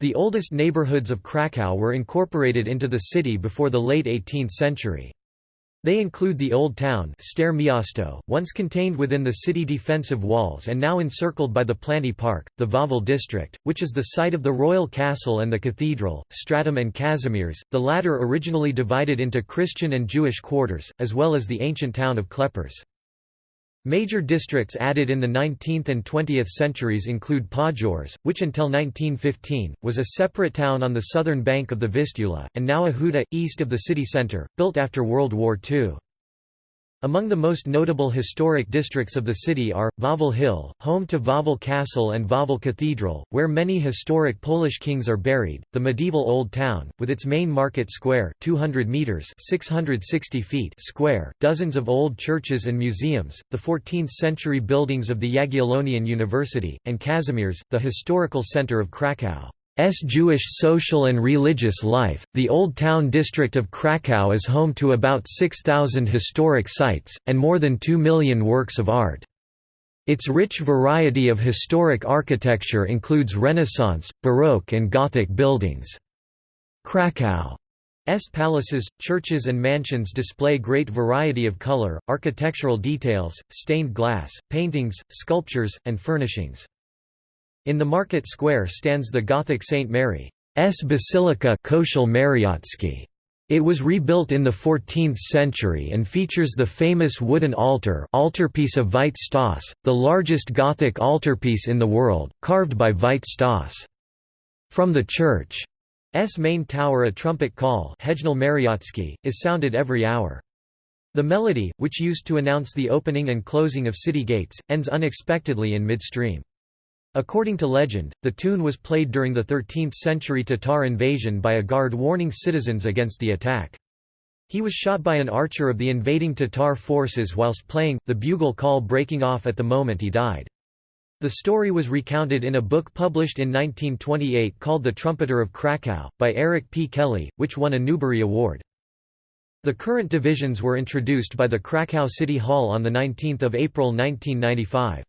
A: The oldest neighborhoods of Kraków were incorporated into the city before the late 18th century. They include the Old Town Stare Miasto, once contained within the city defensive walls and now encircled by the Planty Park, the Wawel district, which is the site of the royal castle and the cathedral, Stradom and Kazimierz, the latter originally divided into Christian and Jewish quarters, as well as the ancient town of Kleparz. Major districts added in the 19th and 20th centuries include Podgórze, which until 1915, was a separate town on the southern bank of the Vistula, and Nowa Huta, east of the city centre, built after World War II. Among the most notable historic districts of the city are, Wawel Hill, home to Wawel Castle and Wawel Cathedral, where many historic Polish kings are buried, the medieval Old Town, with its main market square 200 meters 660 feet square, dozens of old churches and museums, the 14th-century buildings of the Jagiellonian University, and Kazimierz, the historical center of Kraków. S Jewish social and religious life. The Old Town district of Krakow is home to about 6,000 historic sites, and more than 2 million works of art. Its rich variety of historic architecture includes Renaissance, Baroque and Gothic buildings. Krakow's palaces, churches and mansions display great variety of color, architectural details, stained glass, paintings, sculptures, and furnishings. In the market square stands the Gothic St. Mary's Basilica It was rebuilt in the 14th century and features the famous wooden altar altarpiece of Veit Stoss, the largest Gothic altarpiece in the world, carved by Veit Stoss. From the church's main tower a trumpet call is sounded every hour. The melody, which used to announce the opening and closing of city gates, ends unexpectedly in midstream. According to legend, the tune was played during the 13th-century Tatar invasion by a guard warning citizens against the attack. He was shot by an archer of the invading Tatar forces whilst playing, the bugle call breaking off at the moment he died. The story was recounted in a book published in 1928 called The Trumpeter of Krakow, by Eric P. Kelly, which won a Newbery Award. The current divisions were introduced by the Krakow City Hall on 19 April 1995.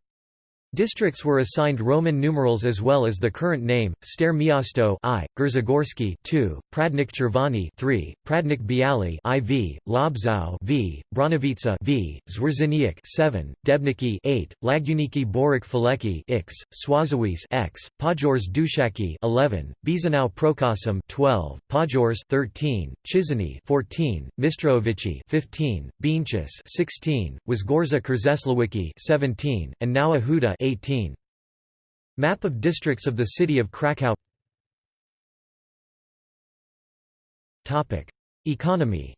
A: Districts were assigned Roman numerals as well as the current name: Stare Miasto I, Grzegórzki 2, Pradnik Czerwony 3, Pradnik Bialy IV, Lobzow V, Bronowice V, Zwierzyniec 7, Debniki 8, Łagiewniki Borek Fałęcki X, Swoszowice X, Podgórze Duchackie 11, Bieżanów Prokocim 12, Podgórze 13, Czyżyny 14, Mistrzejowice 15, Bieńczyce 16, Wzgórza Krzesławickie 17, and Nowa Huta 18. Map of districts of the city of Kraków Topic. Economy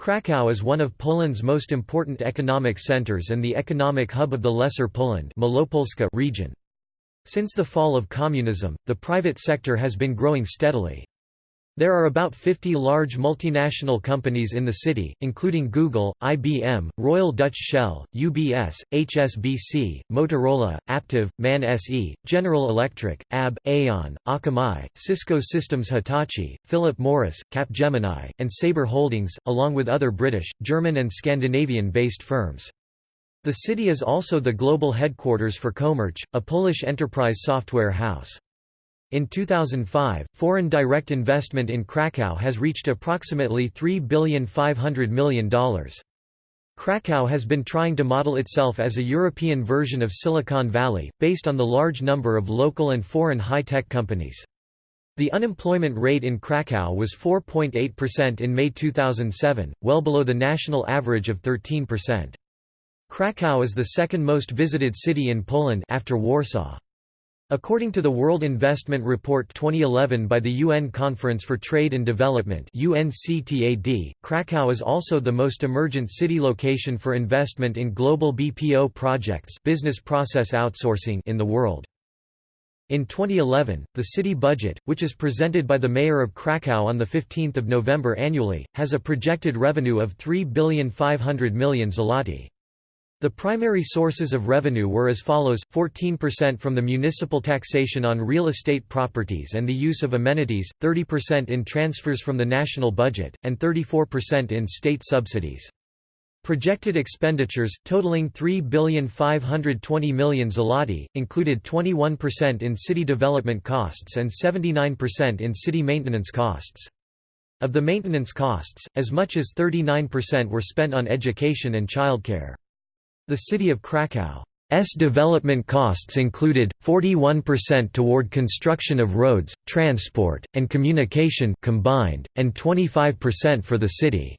A: Kraków is one of Poland's most important economic centers and the economic hub of the Lesser Poland region. Since the fall of communism, the private sector has been growing steadily. There are about 50 large multinational companies in the city, including Google, IBM, Royal Dutch Shell, UBS, HSBC, Motorola, Aptiv, MAN SE, General Electric, AB, Aon, Akamai, Cisco Systems Hitachi, Philip Morris, Capgemini, and Sabre Holdings, along with other British, German and Scandinavian-based firms. The city is also the global headquarters for Comarch, a Polish enterprise software house. In 2005, foreign direct investment in Krakow has reached approximately $3.5 billion. Krakow has been trying to model itself as a European version of Silicon Valley, based on the large number of local and foreign high-tech companies. The unemployment rate in Krakow was 4.8% in May 2007, well below the national average of 13%. Krakow is the second most visited city in Poland after Warsaw. According to the World Investment Report 2011 by the UN Conference for Trade and Development UNCTAD, Krakow is also the most emergent city location for investment in global BPO projects business process outsourcing in the world. In 2011, the city budget, which is presented by the mayor of Krakow on 15 November annually, has a projected revenue of 3,500 million zloty. The primary sources of revenue were as follows, 14% from the municipal taxation on real estate properties and the use of amenities, 30% in transfers from the national budget, and 34% in state subsidies. Projected expenditures, totaling 3,520 million zloty, included 21% in city development costs and 79% in city maintenance costs. Of the maintenance costs, as much as 39% were spent on education and childcare. The city of Krakow's development costs included, 41% toward construction of roads, transport, and communication combined, and 25% for the city's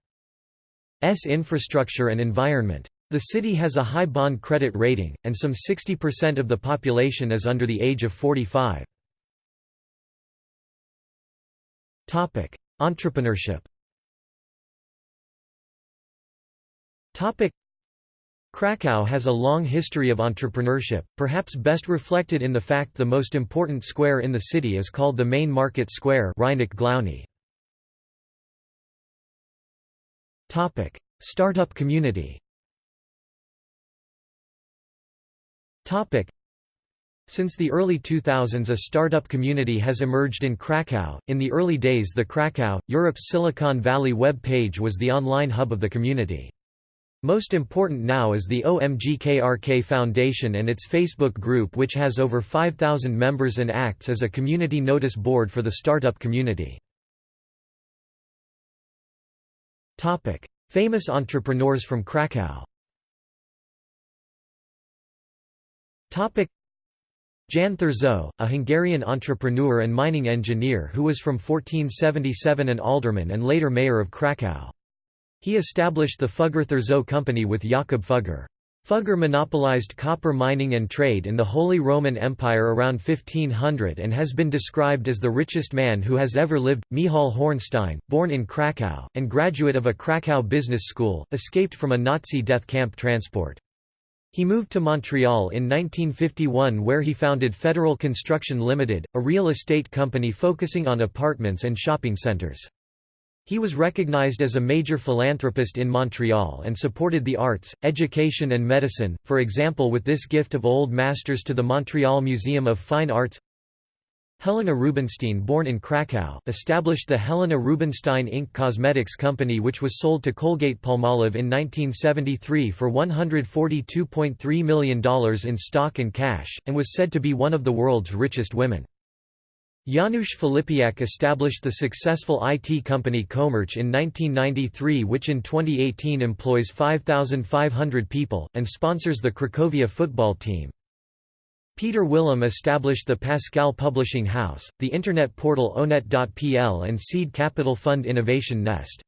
A: infrastructure and environment. The city has a high bond credit rating, and some 60% of the population is under the age of 45. Entrepreneurship Krakow has a long history of entrepreneurship, perhaps best reflected in the fact the most important square in the city is called the Main Market Square Topic: Startup community Since the early 2000s a startup community has emerged in Krakow. In the early days the Krakow, Europe's Silicon Valley web page was the online hub of the community. Most important now is the OMGKRK Foundation and its Facebook group which has over 5,000 members and acts as a community notice board for the startup community. Famous entrepreneurs from Krakow Jan Thurzo, a Hungarian entrepreneur and mining engineer who was from 1477 an alderman and later mayor of Krakow. He established the Fugger-Thurzo Company with Jakob Fugger. Fugger monopolized copper mining and trade in the Holy Roman Empire around 1500 and has been described as the richest man who has ever lived. Michal Hornstein, born in Krakow, and graduate of a Krakow business school, escaped from a Nazi death camp transport. He moved to Montreal in 1951 where he founded Federal Construction Limited, a real estate company focusing on apartments and shopping centres. He was recognized as a major philanthropist in Montreal and supported the arts, education and medicine, for example with this gift of old masters to the Montreal Museum of Fine Arts Helena Rubinstein born in Krakow, established the Helena Rubinstein Inc. Cosmetics Company which was sold to Colgate-Palmolive in 1973 for $142.3 million in stock and cash, and was said to be one of the world's richest women. Janusz Filipiak established the successful IT company Comarch in 1993 which in 2018 employs 5,500 people, and sponsors the Cracovia football team. Peter Wilam established the Pascal Publishing House, the Internet portal onet.pl and seed capital fund Innovation Nest.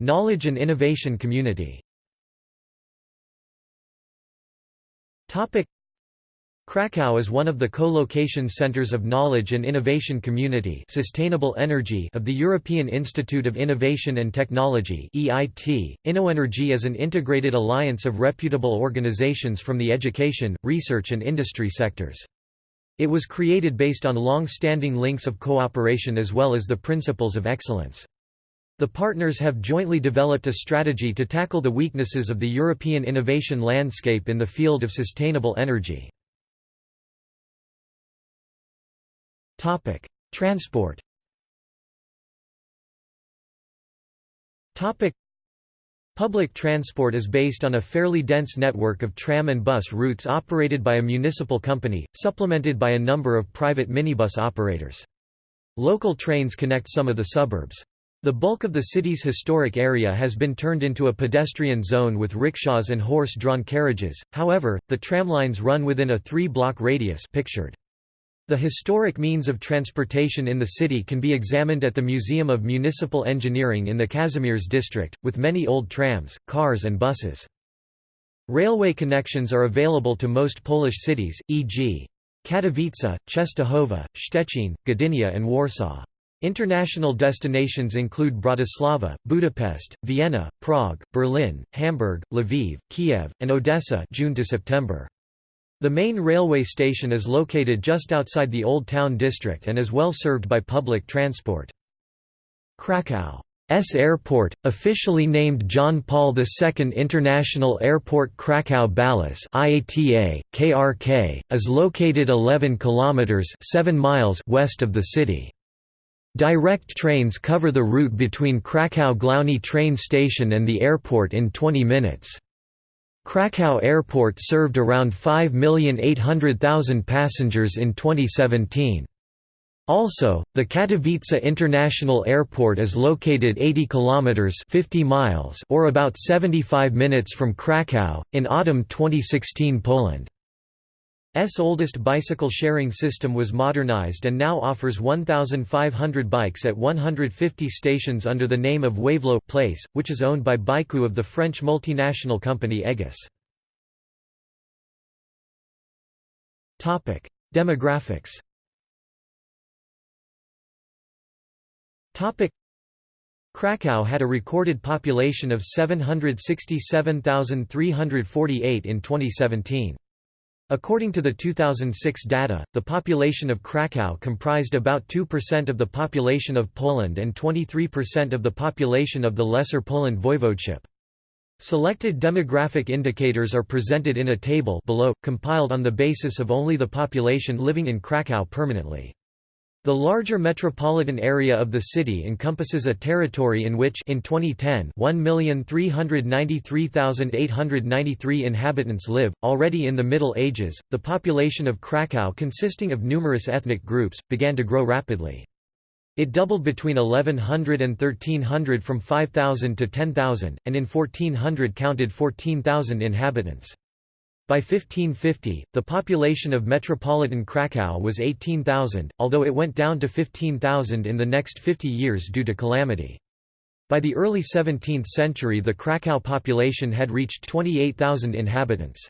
A: Knowledge and innovation community Krakow is one of the co-location centers of knowledge and innovation community sustainable energy of the European Institute of Innovation and Technology EIT. InnoEnergy is an integrated alliance of reputable organizations from the education, research and industry sectors. It was created based on long-standing links of cooperation as well as the principles of excellence. The partners have jointly developed a strategy to tackle the weaknesses of the European innovation landscape in the field of sustainable energy. Topic: Transport. Topic: Public transport is based on a fairly dense network of tram and bus routes operated by a municipal company, supplemented by a number of private minibus operators. Local trains connect some of the suburbs. The bulk of the city's historic area has been turned into a pedestrian zone with rickshaws and horse-drawn carriages, however, the tramlines run within a three-block radius pictured. The historic means of transportation in the city can be examined at the Museum of Municipal Engineering in the Kazimierz district, with many old trams, cars and buses. Railway connections are available to most Polish cities, e.g. Katowice, Częstochowa, Szczecin, Gdynia and Warsaw. International destinations include Bratislava, Budapest, Vienna, Prague, Berlin, Hamburg, Lviv, Kiev, and Odessa June to September. The main railway station is located just outside the Old Town district and is well served by public transport. Krakow's airport, officially named John Paul II International Airport Krakow Balice IATA, KRK, is located 11 kilometers 7 miles west of the city. Direct trains cover the route between Krakow Glowny train station and the airport in 20 minutes. Krakow Airport served around 5,800,000 passengers in 2017. Also, the Katowice International Airport is located 80 kilometers 50 miles or about 75 minutes from Kraków in autumn 2016 Poland. S oldest bicycle sharing system was modernized and now offers 1,500 bikes at 150 stations under the name of Wavelo Place, which is owned by BikeU of the French multinational company Egis. Demographics Kraków had a recorded population of 767,348 in 2017. According to the 2006 data, the population of Kraków comprised about 2% of the population of Poland and 23% of the population of the Lesser Poland Voivodeship. Selected demographic indicators are presented in a table below, compiled on the basis of only the population living in Kraków permanently. The larger metropolitan area of the city encompasses a territory in which in 2010 1,393,893 inhabitants live. Already in the Middle Ages, the population of Kraków consisting of numerous ethnic groups, began to grow rapidly. It doubled between 1100 and 1300 from 5,000 to 10,000, and in 1400 counted 14,000 inhabitants. By 1550, the population of metropolitan Kraków was 18,000, although it went down to 15,000 in the next 50 years due to calamity. By the early 17th century the Kraków population had reached 28,000 inhabitants.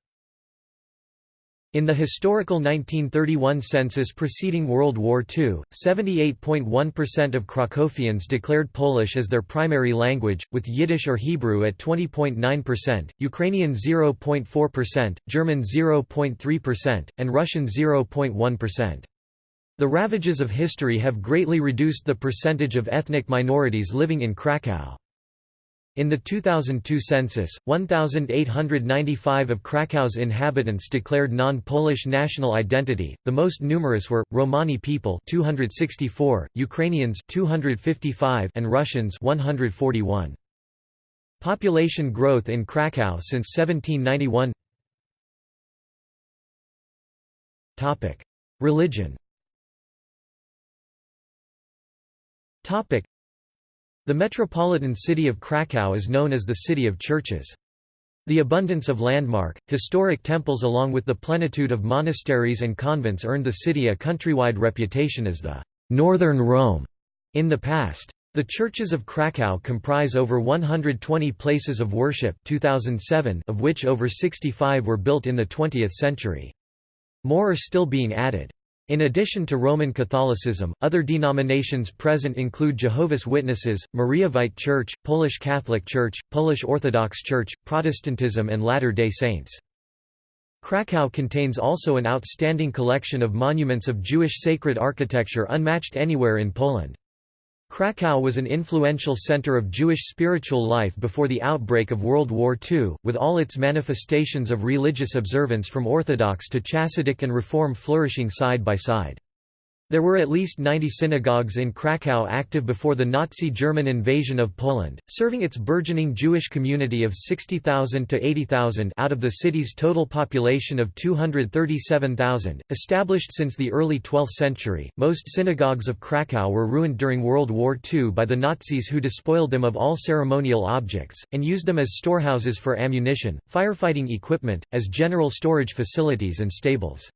A: In the historical 1931 census preceding World War II, 78.1% of Krakowians declared Polish as their primary language, with Yiddish or Hebrew at 20.9%, Ukrainian 0.4%, German 0.3%, and Russian 0.1%. The ravages of history have greatly reduced the percentage of ethnic minorities living in Kraków. In the 2002 census, 1,895 of Krakow's inhabitants declared non-Polish national identity. The most numerous were Romani people, 264, Ukrainians, 255, and Russians, 141. Population growth in Krakow since 1791. Topic: Religion. Topic: the metropolitan city of Kraków is known as the City of Churches. The abundance of landmark, historic temples along with the plenitude of monasteries and convents earned the city a countrywide reputation as the «Northern Rome» in the past. The churches of Kraków comprise over 120 places of worship 2007 of which over 65 were built in the 20th century. More are still being added. In addition to Roman Catholicism, other denominations present include Jehovah's Witnesses, Mariavite Church, Polish Catholic Church, Polish Orthodox Church, Protestantism and Latter-day Saints. Kraków contains also an outstanding collection of monuments of Jewish sacred architecture unmatched anywhere in Poland. Kraków was an influential center of Jewish spiritual life before the outbreak of World War II, with all its manifestations of religious observance from Orthodox to Chassidic and Reform flourishing side by side. There were at least 90 synagogues in Kraków active before the Nazi German invasion of Poland, serving its burgeoning Jewish community of 60,000 to 80,000 out of the city's total population of 237,000. Established since the early 12th century, most synagogues of Kraków were ruined during World War II by the Nazis who despoiled them of all ceremonial objects, and used them as storehouses for ammunition, firefighting equipment, as general storage facilities and stables.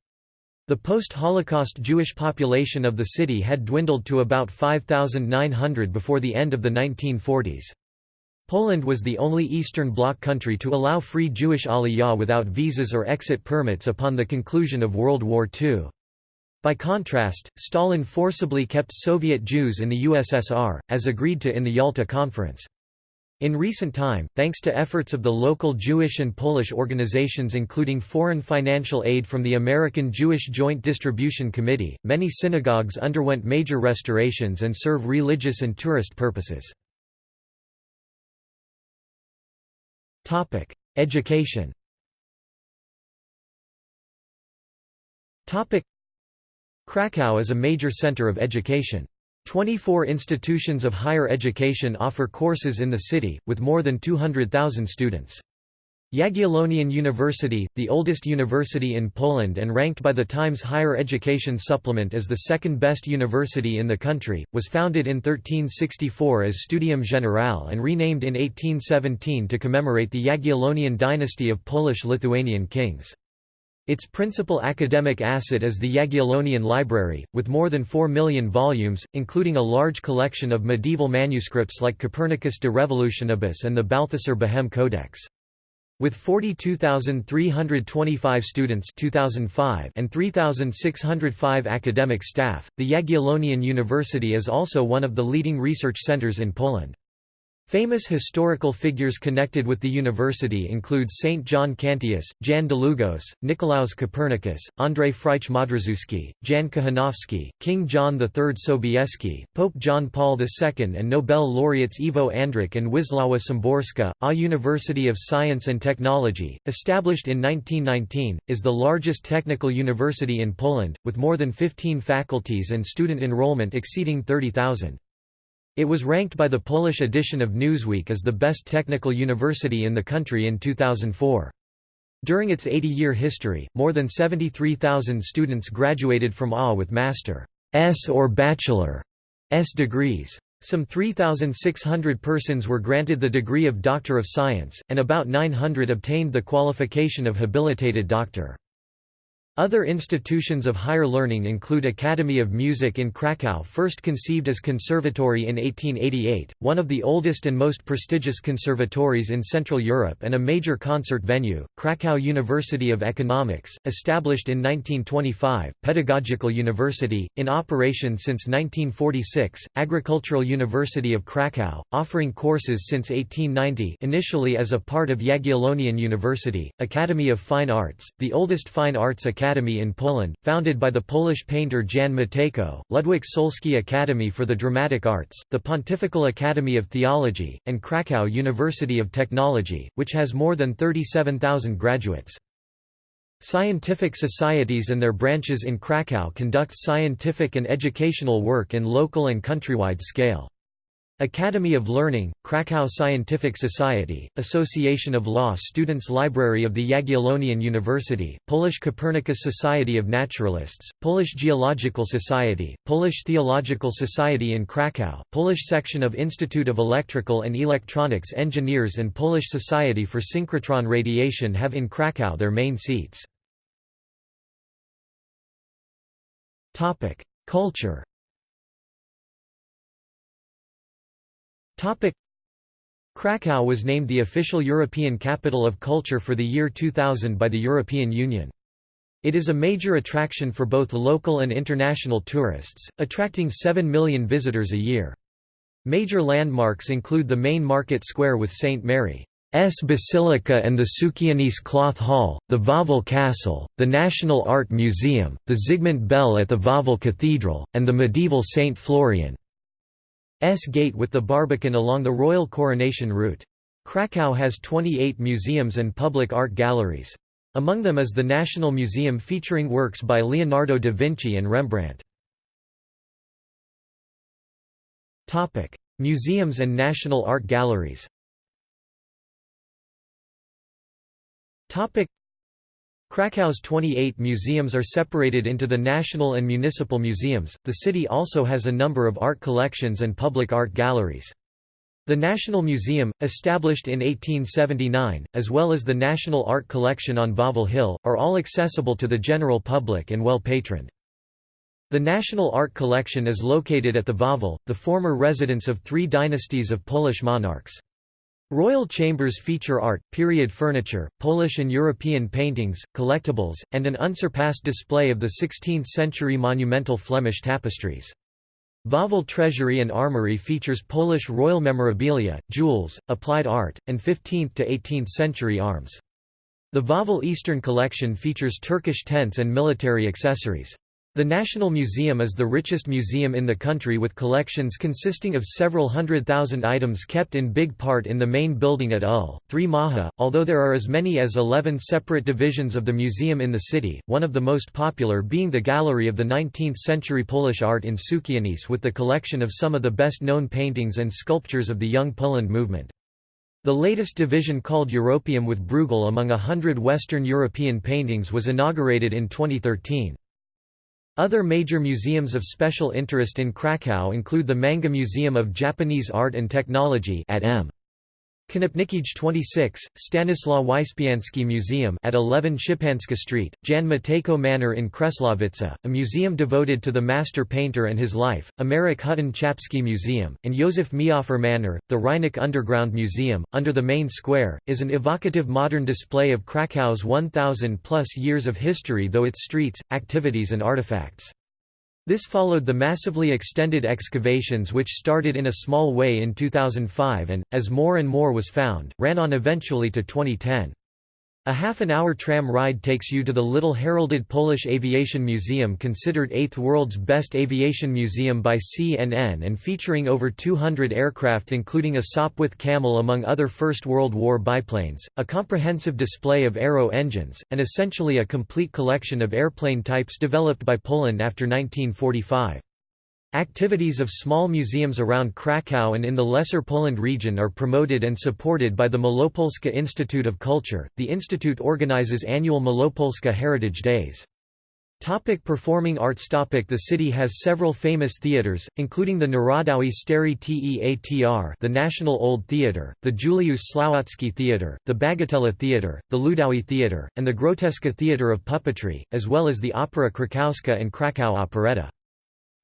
A: The post-Holocaust Jewish population of the city had dwindled to about 5,900 before the end of the 1940s. Poland was the only Eastern Bloc country to allow free Jewish aliyah without visas or exit permits upon the conclusion of World War II. By contrast, Stalin forcibly kept Soviet Jews in the USSR, as agreed to in the Yalta Conference. In recent time, thanks to efforts of the local Jewish and Polish organizations including foreign financial aid from the American Jewish Joint Distribution Committee, many synagogues underwent major restorations and serve religious and tourist purposes. Education Kraków is a major center of education. 24 institutions of higher education offer courses in the city, with more than 200,000 students. Jagiellonian University, the oldest university in Poland and ranked by the Times Higher Education Supplement as the second best university in the country, was founded in 1364 as Studium Generale and renamed in 1817 to commemorate the Jagiellonian dynasty of Polish-Lithuanian kings. Its principal academic asset is the Jagiellonian Library, with more than 4 million volumes, including a large collection of medieval manuscripts like Copernicus de Revolutionibus and the Balthasar Behem Codex. With 42,325 students 2005 and 3,605 academic staff, the Jagiellonian University is also one of the leading research centers in Poland. Famous historical figures connected with the university include Saint John Cantius, Jan Długosz, Nicolaus Copernicus, Andrzej Frycz Modrzewski, Jan Kochanowski, King John III Sobieski, Pope John Paul II and Nobel laureates Ivo Andrić and Wisława Szymborska. A University of Science and Technology, established in 1919, is the largest technical university in Poland, with more than 15 faculties and student enrollment exceeding 30,000. It was ranked by the Polish edition of Newsweek as the best technical university in the country in 2004. During its 80-year history, more than 73,000 students graduated from AGH with Master's or Bachelor's degrees. Some 3,600 persons were granted the degree of Doctor of Science, and about 900 obtained the qualification of habilitated doctor. Other institutions of higher learning include Academy of Music in Kraków first conceived as conservatory in 1888, one of the oldest and most prestigious conservatories in Central Europe and a major concert venue, Kraków University of Economics, established in 1925, Pedagogical University, in operation since 1946, Agricultural University of Kraków, offering courses since 1890 initially as a part of Jagiellonian University, Academy of Fine Arts, the oldest fine arts academy Academy in Poland, founded by the Polish painter Jan Matejko, Ludwik Solski Academy for the Dramatic Arts, the Pontifical Academy of Theology, and Krakow University of Technology, which has more than 37,000 graduates. Scientific societies and their branches in Krakow conduct scientific and educational work in local and countrywide scale. Academy of Learning, Krakow Scientific Society, Association of Law Students Library of the Jagiellonian University, Polish Copernicus Society of Naturalists, Polish Geological Society, Polish Theological Society in Krakow, Polish section of Institute of Electrical and Electronics Engineers and Polish Society for Synchrotron Radiation have in Krakow their main seats. Culture Krakow was named the official European Capital of Culture for the year 2000 by the European Union. It is a major attraction for both local and international tourists, attracting 7 million visitors a year. Major landmarks include the main market square with St. Mary's Basilica and the Sukiennice Cloth Hall, the Wawel Castle, the National Art Museum, the Zygmunt Bell at the Wawel Cathedral, and the medieval St. Florian. S Gate with the Barbican along the royal coronation route. Krakow has 28 museums and public art galleries. Among them is the National Museum featuring works by Leonardo da Vinci and Rembrandt. Museums and national art galleries Krakow's 28 museums are separated into the national and municipal museums. The city also has a number of art collections and public art galleries. The National Museum, established in 1879, as well as the National Art Collection on Wawel Hill, are all accessible to the general public and well patroned. The National Art Collection is located at the Wawel, the former residence of three dynasties of Polish monarchs. Royal chambers feature art, period furniture, Polish and European paintings, collectibles, and an unsurpassed display of the 16th-century monumental Flemish tapestries. Wawel Treasury and Armory features Polish royal memorabilia, jewels, applied art, and 15th to 18th century arms. The Wawel Eastern Collection features Turkish tents and military accessories. The National Museum is the richest museum in the country with collections consisting of several hundred thousand items kept in big part in the main building at UL, 3 Maja, although there are as many as 11 separate divisions of the museum in the city, one of the most popular being the Gallery of the 19th-century Polish art in Sukiennice with the collection of some of the best-known paintings and sculptures of the Young Poland movement. The latest division called Europeum with Bruegel among a hundred Western European paintings was inaugurated in 2013. Other major museums of special interest in Kraków include the Manggha Museum of Japanese Art and Technology at M. Konopnicki 26, Stanislaw Wyspiański Museum at 11 Szczepanska Street, Jan Matejko Manor in Krzesławice, a museum devoted to the master painter and his life, Emeryk Hutten Czapski Museum, and Józef Mehoffer Manor. The Rynek Underground Museum, under the main square, is an evocative modern display of Krakow's 1,000 plus years of history though its streets, activities and artifacts. This followed the massively extended excavations which started in a small way in 2005 and, as more and more was found, ran on eventually to 2010. A half-an-hour tram ride takes you to the little heralded Polish Aviation Museum considered eighth world's best aviation museum by CNN and featuring over 200 aircraft including a Sopwith Camel among other First World War biplanes, a comprehensive display of aero engines, and essentially a complete collection of airplane types developed by Poland after 1945. Activities of small museums around Kraków and in the Lesser Poland region are promoted and supported by the Malopolska Institute of Culture. The institute organizes annual Malopolska Heritage Days. Topic performing arts Topic The city has several famous theaters, including the Narodowy Stary Teatr the National Old Theatre, the Juliusz Słowacki Theatre, the Bagatela Theatre, the Ludowy Theatre, and the Groteska Theatre of Puppetry, as well as the Opera Krakowska and Krakow Operetta.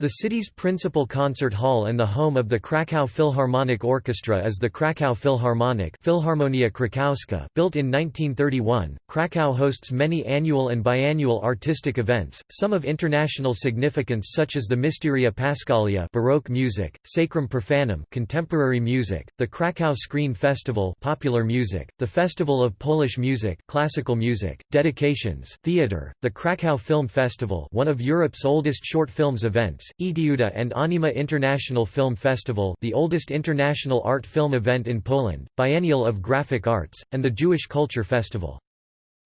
A: The city's principal concert hall and the home of the Kraków Philharmonic Orchestra is the Kraków Philharmonic Philharmonia Krakowska built in 1931. Kraków hosts many annual and biannual artistic events, some of international significance such as the Mysteria Paschalia Baroque music, Sacrum Profanum contemporary music, the Kraków Screen Festival popular music, the Festival of Polish Music classical music, dedications, theater, the Kraków Film Festival one of Europe's oldest short films events, Etiuda and Anima International Film Festival the oldest international art film event in Poland, Biennial of Graphic Arts, and the Jewish Culture Festival.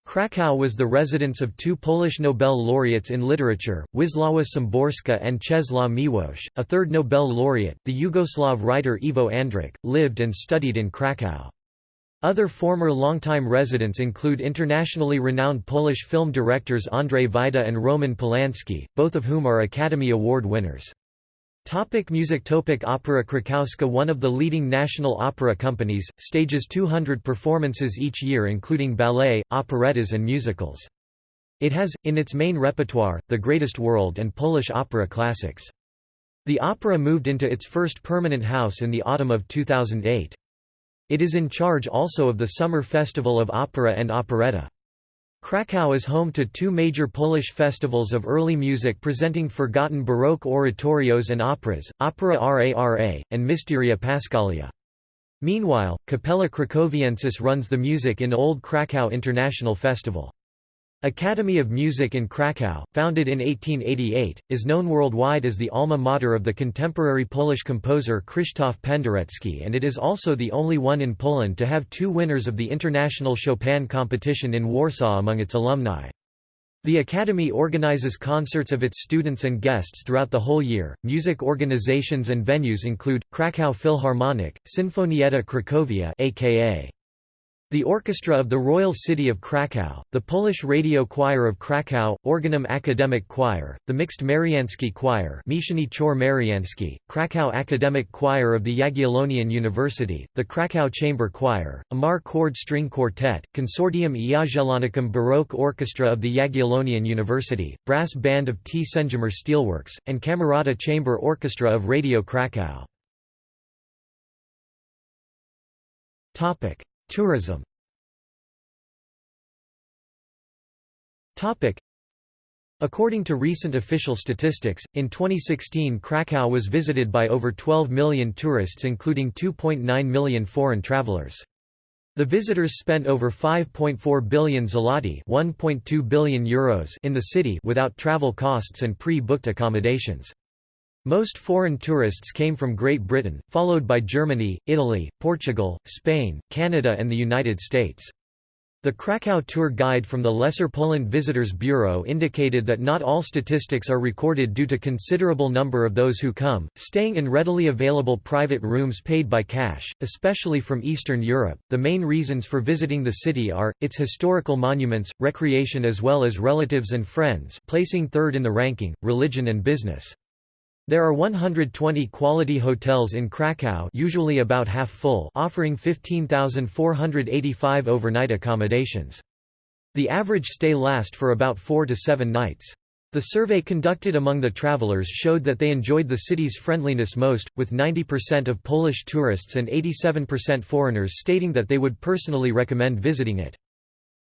A: Kraków was the residence of two Polish Nobel laureates in literature, Wisława Szymborska and Czesław Miłosz. A third Nobel laureate, the Yugoslav writer Ivo Andrić, lived and studied in Kraków. Other former longtime residents include internationally renowned Polish film directors Andrzej Wajda and Roman Polanski, both of whom are Academy Award winners. Topic music Topic Opera Krakowska One of the leading national opera companies, stages 200 performances each year including ballet, operettas and musicals. It has, in its main repertoire, the greatest world and Polish opera classics. The opera moved into its first permanent house in the autumn of 2008. It is in charge also of the Summer Festival of Opera and Operetta. Kraków is home to two major Polish festivals of early music presenting forgotten Baroque oratorios and operas, Opera Rara, and Mysteria Paschalia. Meanwhile, Capella Cracoviensis runs the music in Old Krakow International Festival. Academy of Music in Kraków, founded in 1888, is known worldwide as the alma mater of the contemporary Polish composer Krzysztof Penderecki and it is also the only one in Poland to have two winners of the International Chopin competition in Warsaw among its alumni. The Academy organizes concerts of its students and guests throughout the whole year. Music organizations and venues include Krakow Philharmonic, Sinfonietta Cracovia aka the Orchestra of the Royal City of Kraków, the Polish Radio Choir of Kraków, Organum Academic Choir, the Mixed Mariansky Choir Mieszany Chor Mariansky, Kraków Academic Choir of the Jagiellonian University, the Kraków Chamber Choir, Amar Corde String Quartet, Consortium Jagiellonicum Baroque Orchestra of the Jagiellonian University, Brass Band of T. Sendzimir Steelworks, and Camerata Chamber Orchestra of Radio Kraków. Tourism According to recent official statistics, in 2016 Krakow was visited by over 12 million tourists including 2.9 million foreign travelers. The visitors spent over 5.4 billion zloty (1.2 billion euros) in the city without travel costs and pre-booked accommodations. Most foreign tourists came from Great Britain, followed by Germany, Italy, Portugal, Spain, Canada and the United States. The Krakow tour guide from the Lesser Poland Visitors Bureau indicated that not all statistics are recorded due to considerable number of those who come, staying in readily available private rooms paid by cash, especially from Eastern Europe. The main reasons for visiting the city are its historical monuments, recreation as well as relatives and friends, placing third in the ranking, religion and business. There are 120 quality hotels in Krakow usually about half full offering 15,485 overnight accommodations. The average stay lasts for about 4 to 7 nights. The survey conducted among the travelers showed that they enjoyed the city's friendliness most, with 90% of Polish tourists and 87% foreigners stating that they would personally recommend visiting it.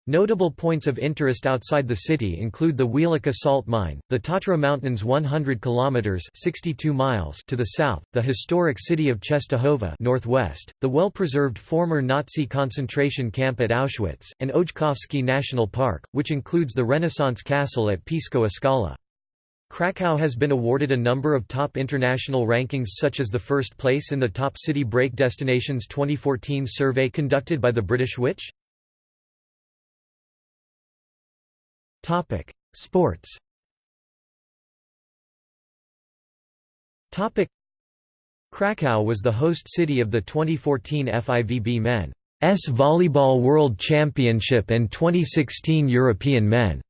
A: Notable points of interest outside the city include the Wieliczka salt mine, the Tatra Mountains 100 kilometers (62 miles) to the south, the historic city of Czestochowa northwest, the well-preserved former Nazi concentration camp at Auschwitz, and Ojcowski National Park, which includes the Renaissance castle at Piskowa Skała. Krakow has been awarded a number of top international rankings such as the first place in the Top City Break Destinations 2014 survey conducted by the British Which? Topic: Sports. Topic: Krakow was the host city of the 2014 FIVB Men's Volleyball World Championship and 2016 European Men's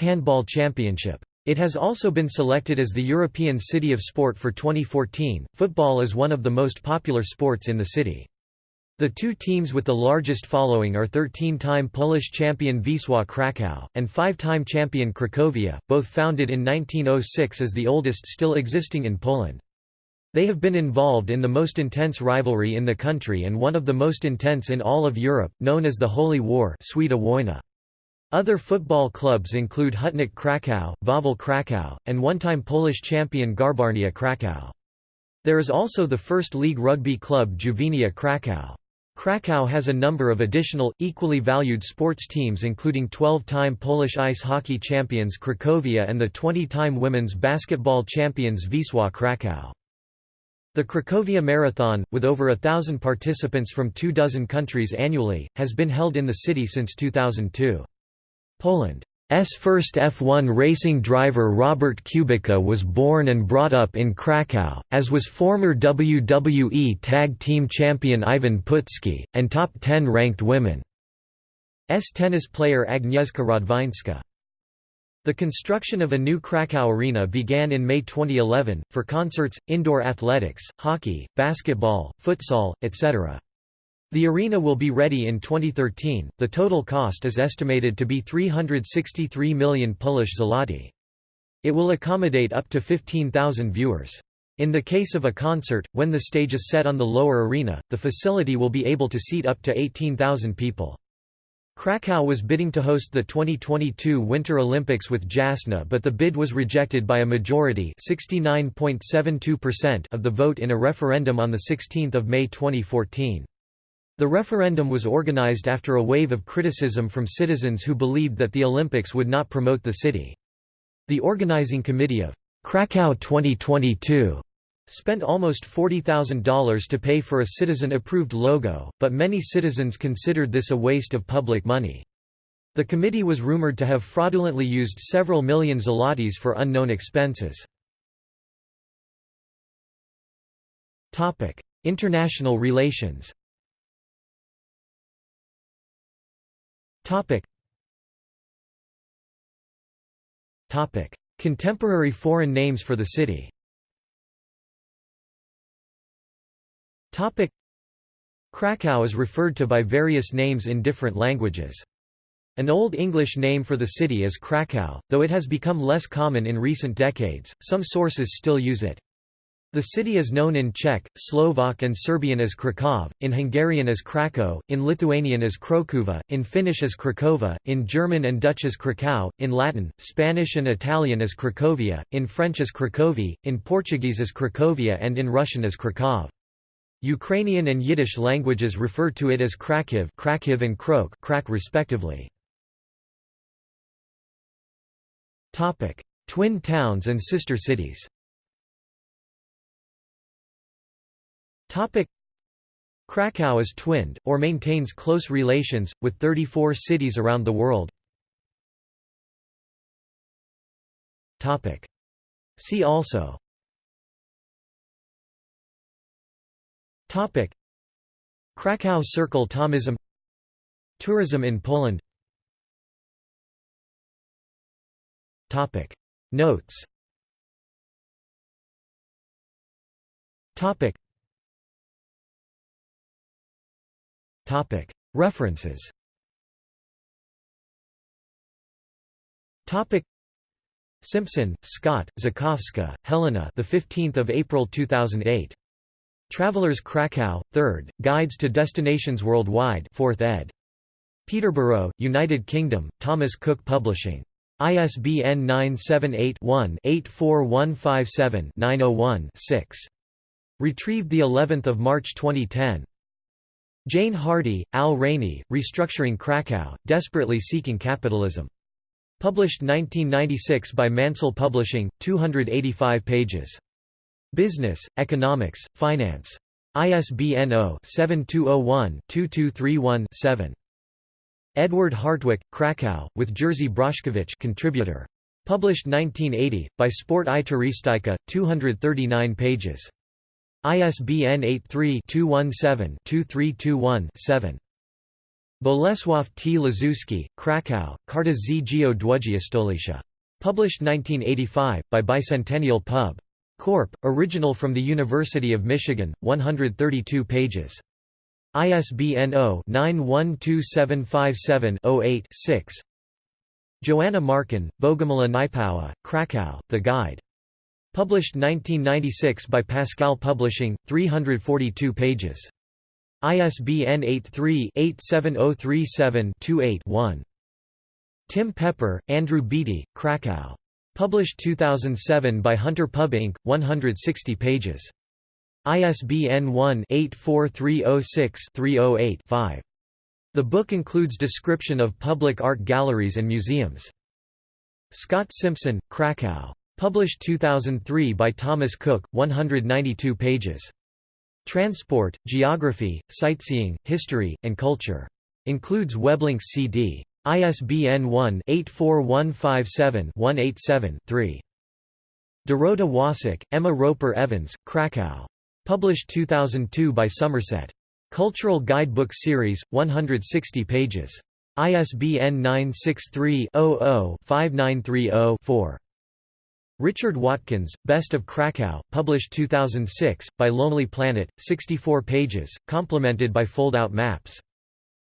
A: Handball Championship. It has also been selected as the European City of Sport for 2014. Football is one of the most popular sports in the city. The two teams with the largest following are 13-time Polish champion Wisła Kraków, and five-time champion Cracovia, both founded in 1906 as the oldest still existing in Poland. They have been involved in the most intense rivalry in the country and one of the most intense in all of Europe, known as the Holy War Other football clubs include Hutnik Kraków, Wawel Kraków, and one-time Polish champion Garbarnia Kraków. There is also the first league rugby club Juvenia Kraków. Krakow has a number of additional, equally valued sports teams including 12-time Polish ice hockey champions Cracovia and the 20-time women's basketball champions Wisła Kraków. The Cracovia Marathon, with over a thousand participants from two dozen countries annually, has been held in the city since 2002. Poland S first F1 racing driver Robert Kubica was born and brought up in Kraków, as was former WWE Tag Team Champion Ivan Putski, and top 10 ranked women. S tennis player Agnieszka Radwańska. The construction of a new Krakow arena began in May 2011, for concerts, indoor athletics, hockey, basketball, futsal, etc. The arena will be ready in 2013. The total cost is estimated to be 363 million Polish zloty. It will accommodate up to 15,000 viewers. In the case of a concert, when the stage is set on the lower arena, the facility will be able to seat up to 18,000 people. Krakow was bidding to host the 2022 Winter Olympics with Jasna but the bid was rejected by a majority of the vote in a referendum on 16 May 2014. The referendum was organized after a wave of criticism from citizens who believed that the Olympics would not promote the city. The organizing committee of Krakow 2022 spent almost $40,000 to pay for a citizen-approved logo, but many citizens considered this a waste of public money. The committee was rumored to have fraudulently used several million zlotys for unknown expenses. International relations Topic. Topic. Contemporary foreign names for the city Topic. Krakow is referred to by various names in different languages. An Old English name for the city is Cracow, though it has become less common in recent decades, some sources still use it. The city is known in Czech, Slovak and Serbian as Krakov, in Hungarian as Krakkó, in Lithuanian as Krokuva, in Finnish as Krakova, in German and Dutch as Krakau, in Latin, Spanish and Italian as Cracovia, in French as Cracovie, in Portuguese as Cracovia and in Russian as Krakov. Ukrainian and Yiddish languages refer to it as Krakiv, Krakiv and Krok, Krak respectively. Topic: Twin towns and sister cities. Krakow is twinned, or maintains close relations, with 34 cities around the world. See also. Krakow Circle Thomism. Tourism in Poland. Notes References Simpson, Scott, Zakowska, Helena. The 15th of April 2008. Travelers Krakow, 3rd, Guides to Destinations Worldwide 4th ed. Peterborough, United Kingdom, Thomas Cook Publishing. ISBN 978-1-84157-901-6. Retrieved of March 2010. Jane Hardy, Al Rainnie, Restructuring Krakow, Desperately Seeking Capitalism. Published 1996 by Mansell Publishing, 285 pages. Business, Economics, Finance. ISBN 0-7201-2231-7. Edward Hartwig, Krakow, with Jerzy Broszkiewicz contributor. Published 1980, by Sport i Turystyka, 239 pages. ISBN 83-217-2321-7. Bolesław T. Lazuski, Krakow, Karta z Geodługiostolicia. Published 1985, by Bicentennial Pub. Corp., original from the University of Michigan, 132 pages. ISBN 0-912757-08-6 Joanna Markin, Bogomila Niepowa, Krakow, The Guide. Published 1996 by Pascal Publishing, 342 pages. ISBN 83-87037-28-1. Tim Pepper, Andrew Beattie, Krakow. Published 2007 by Hunter Pub Inc., 160 pages. ISBN 1-84306-308-5. The book includes description of public art galleries and museums. Scott Simpson, Krakow. Published 2003 by Thomas Cook, 192 pages. Transport, Geography, Sightseeing, History, and Culture. Includes weblinks CD. ISBN 1-84157-187-3. Dorota Wasik, Emma Roper Evans, Krakow. Published 2002 by Somerset. Cultural Guidebook Series, 160 pages. ISBN 963-00-5930-4. Richard Watkins, Best of Krakow, published 2006, by Lonely Planet, 64 pages, complemented by fold-out maps.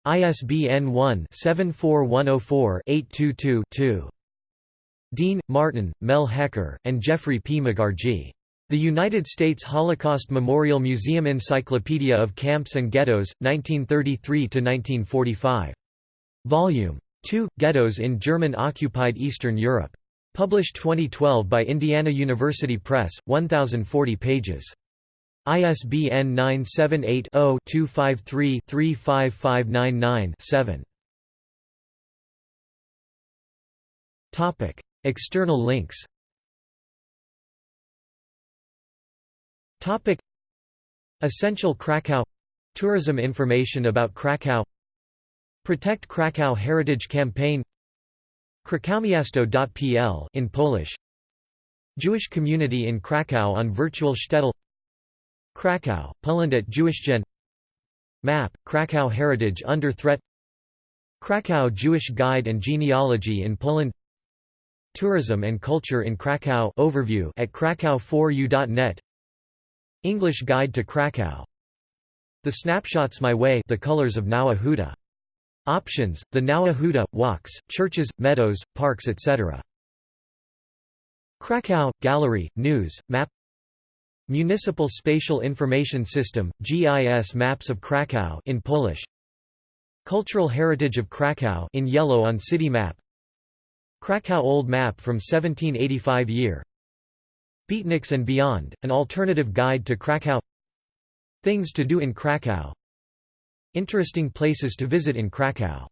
A: ISBN 1-74104-822-2. Dean, Martin, Mel Hecker, and Geoffrey P. Megargee. The United States Holocaust Memorial Museum Encyclopedia of Camps and Ghettos, 1933–1945. Volume 2, Ghettos in German-occupied Eastern Europe. Published 2012 by Indiana University Press, 1040 pages. ISBN 978-0-253-35599-7. External links Essential Krakow Tourism information about Krakow Protect Krakow Heritage Campaign Krakowmiasto.pl in Polish. Jewish community in Krakow on virtual shtetl. Krakow, Poland at Jewishgen Map, Krakow Heritage Under Threat. Krakow Jewish Guide and Genealogy in Poland. Tourism and Culture in Krakow overview at krakow4u.net English Guide to Krakow. The Snapshots My Way The Colors of Nowa Huta. Options, the Nowa Huta, walks, churches, meadows, parks etc. Krakow, Gallery, News, Map. Municipal Spatial Information System, GIS maps of Krakow in Polish. Cultural heritage of Krakow in yellow on city map. Krakow Old Map from 1785 year. Beatniks and Beyond, an alternative guide to Krakow. Things to do in Krakow Interesting places to visit in Krakow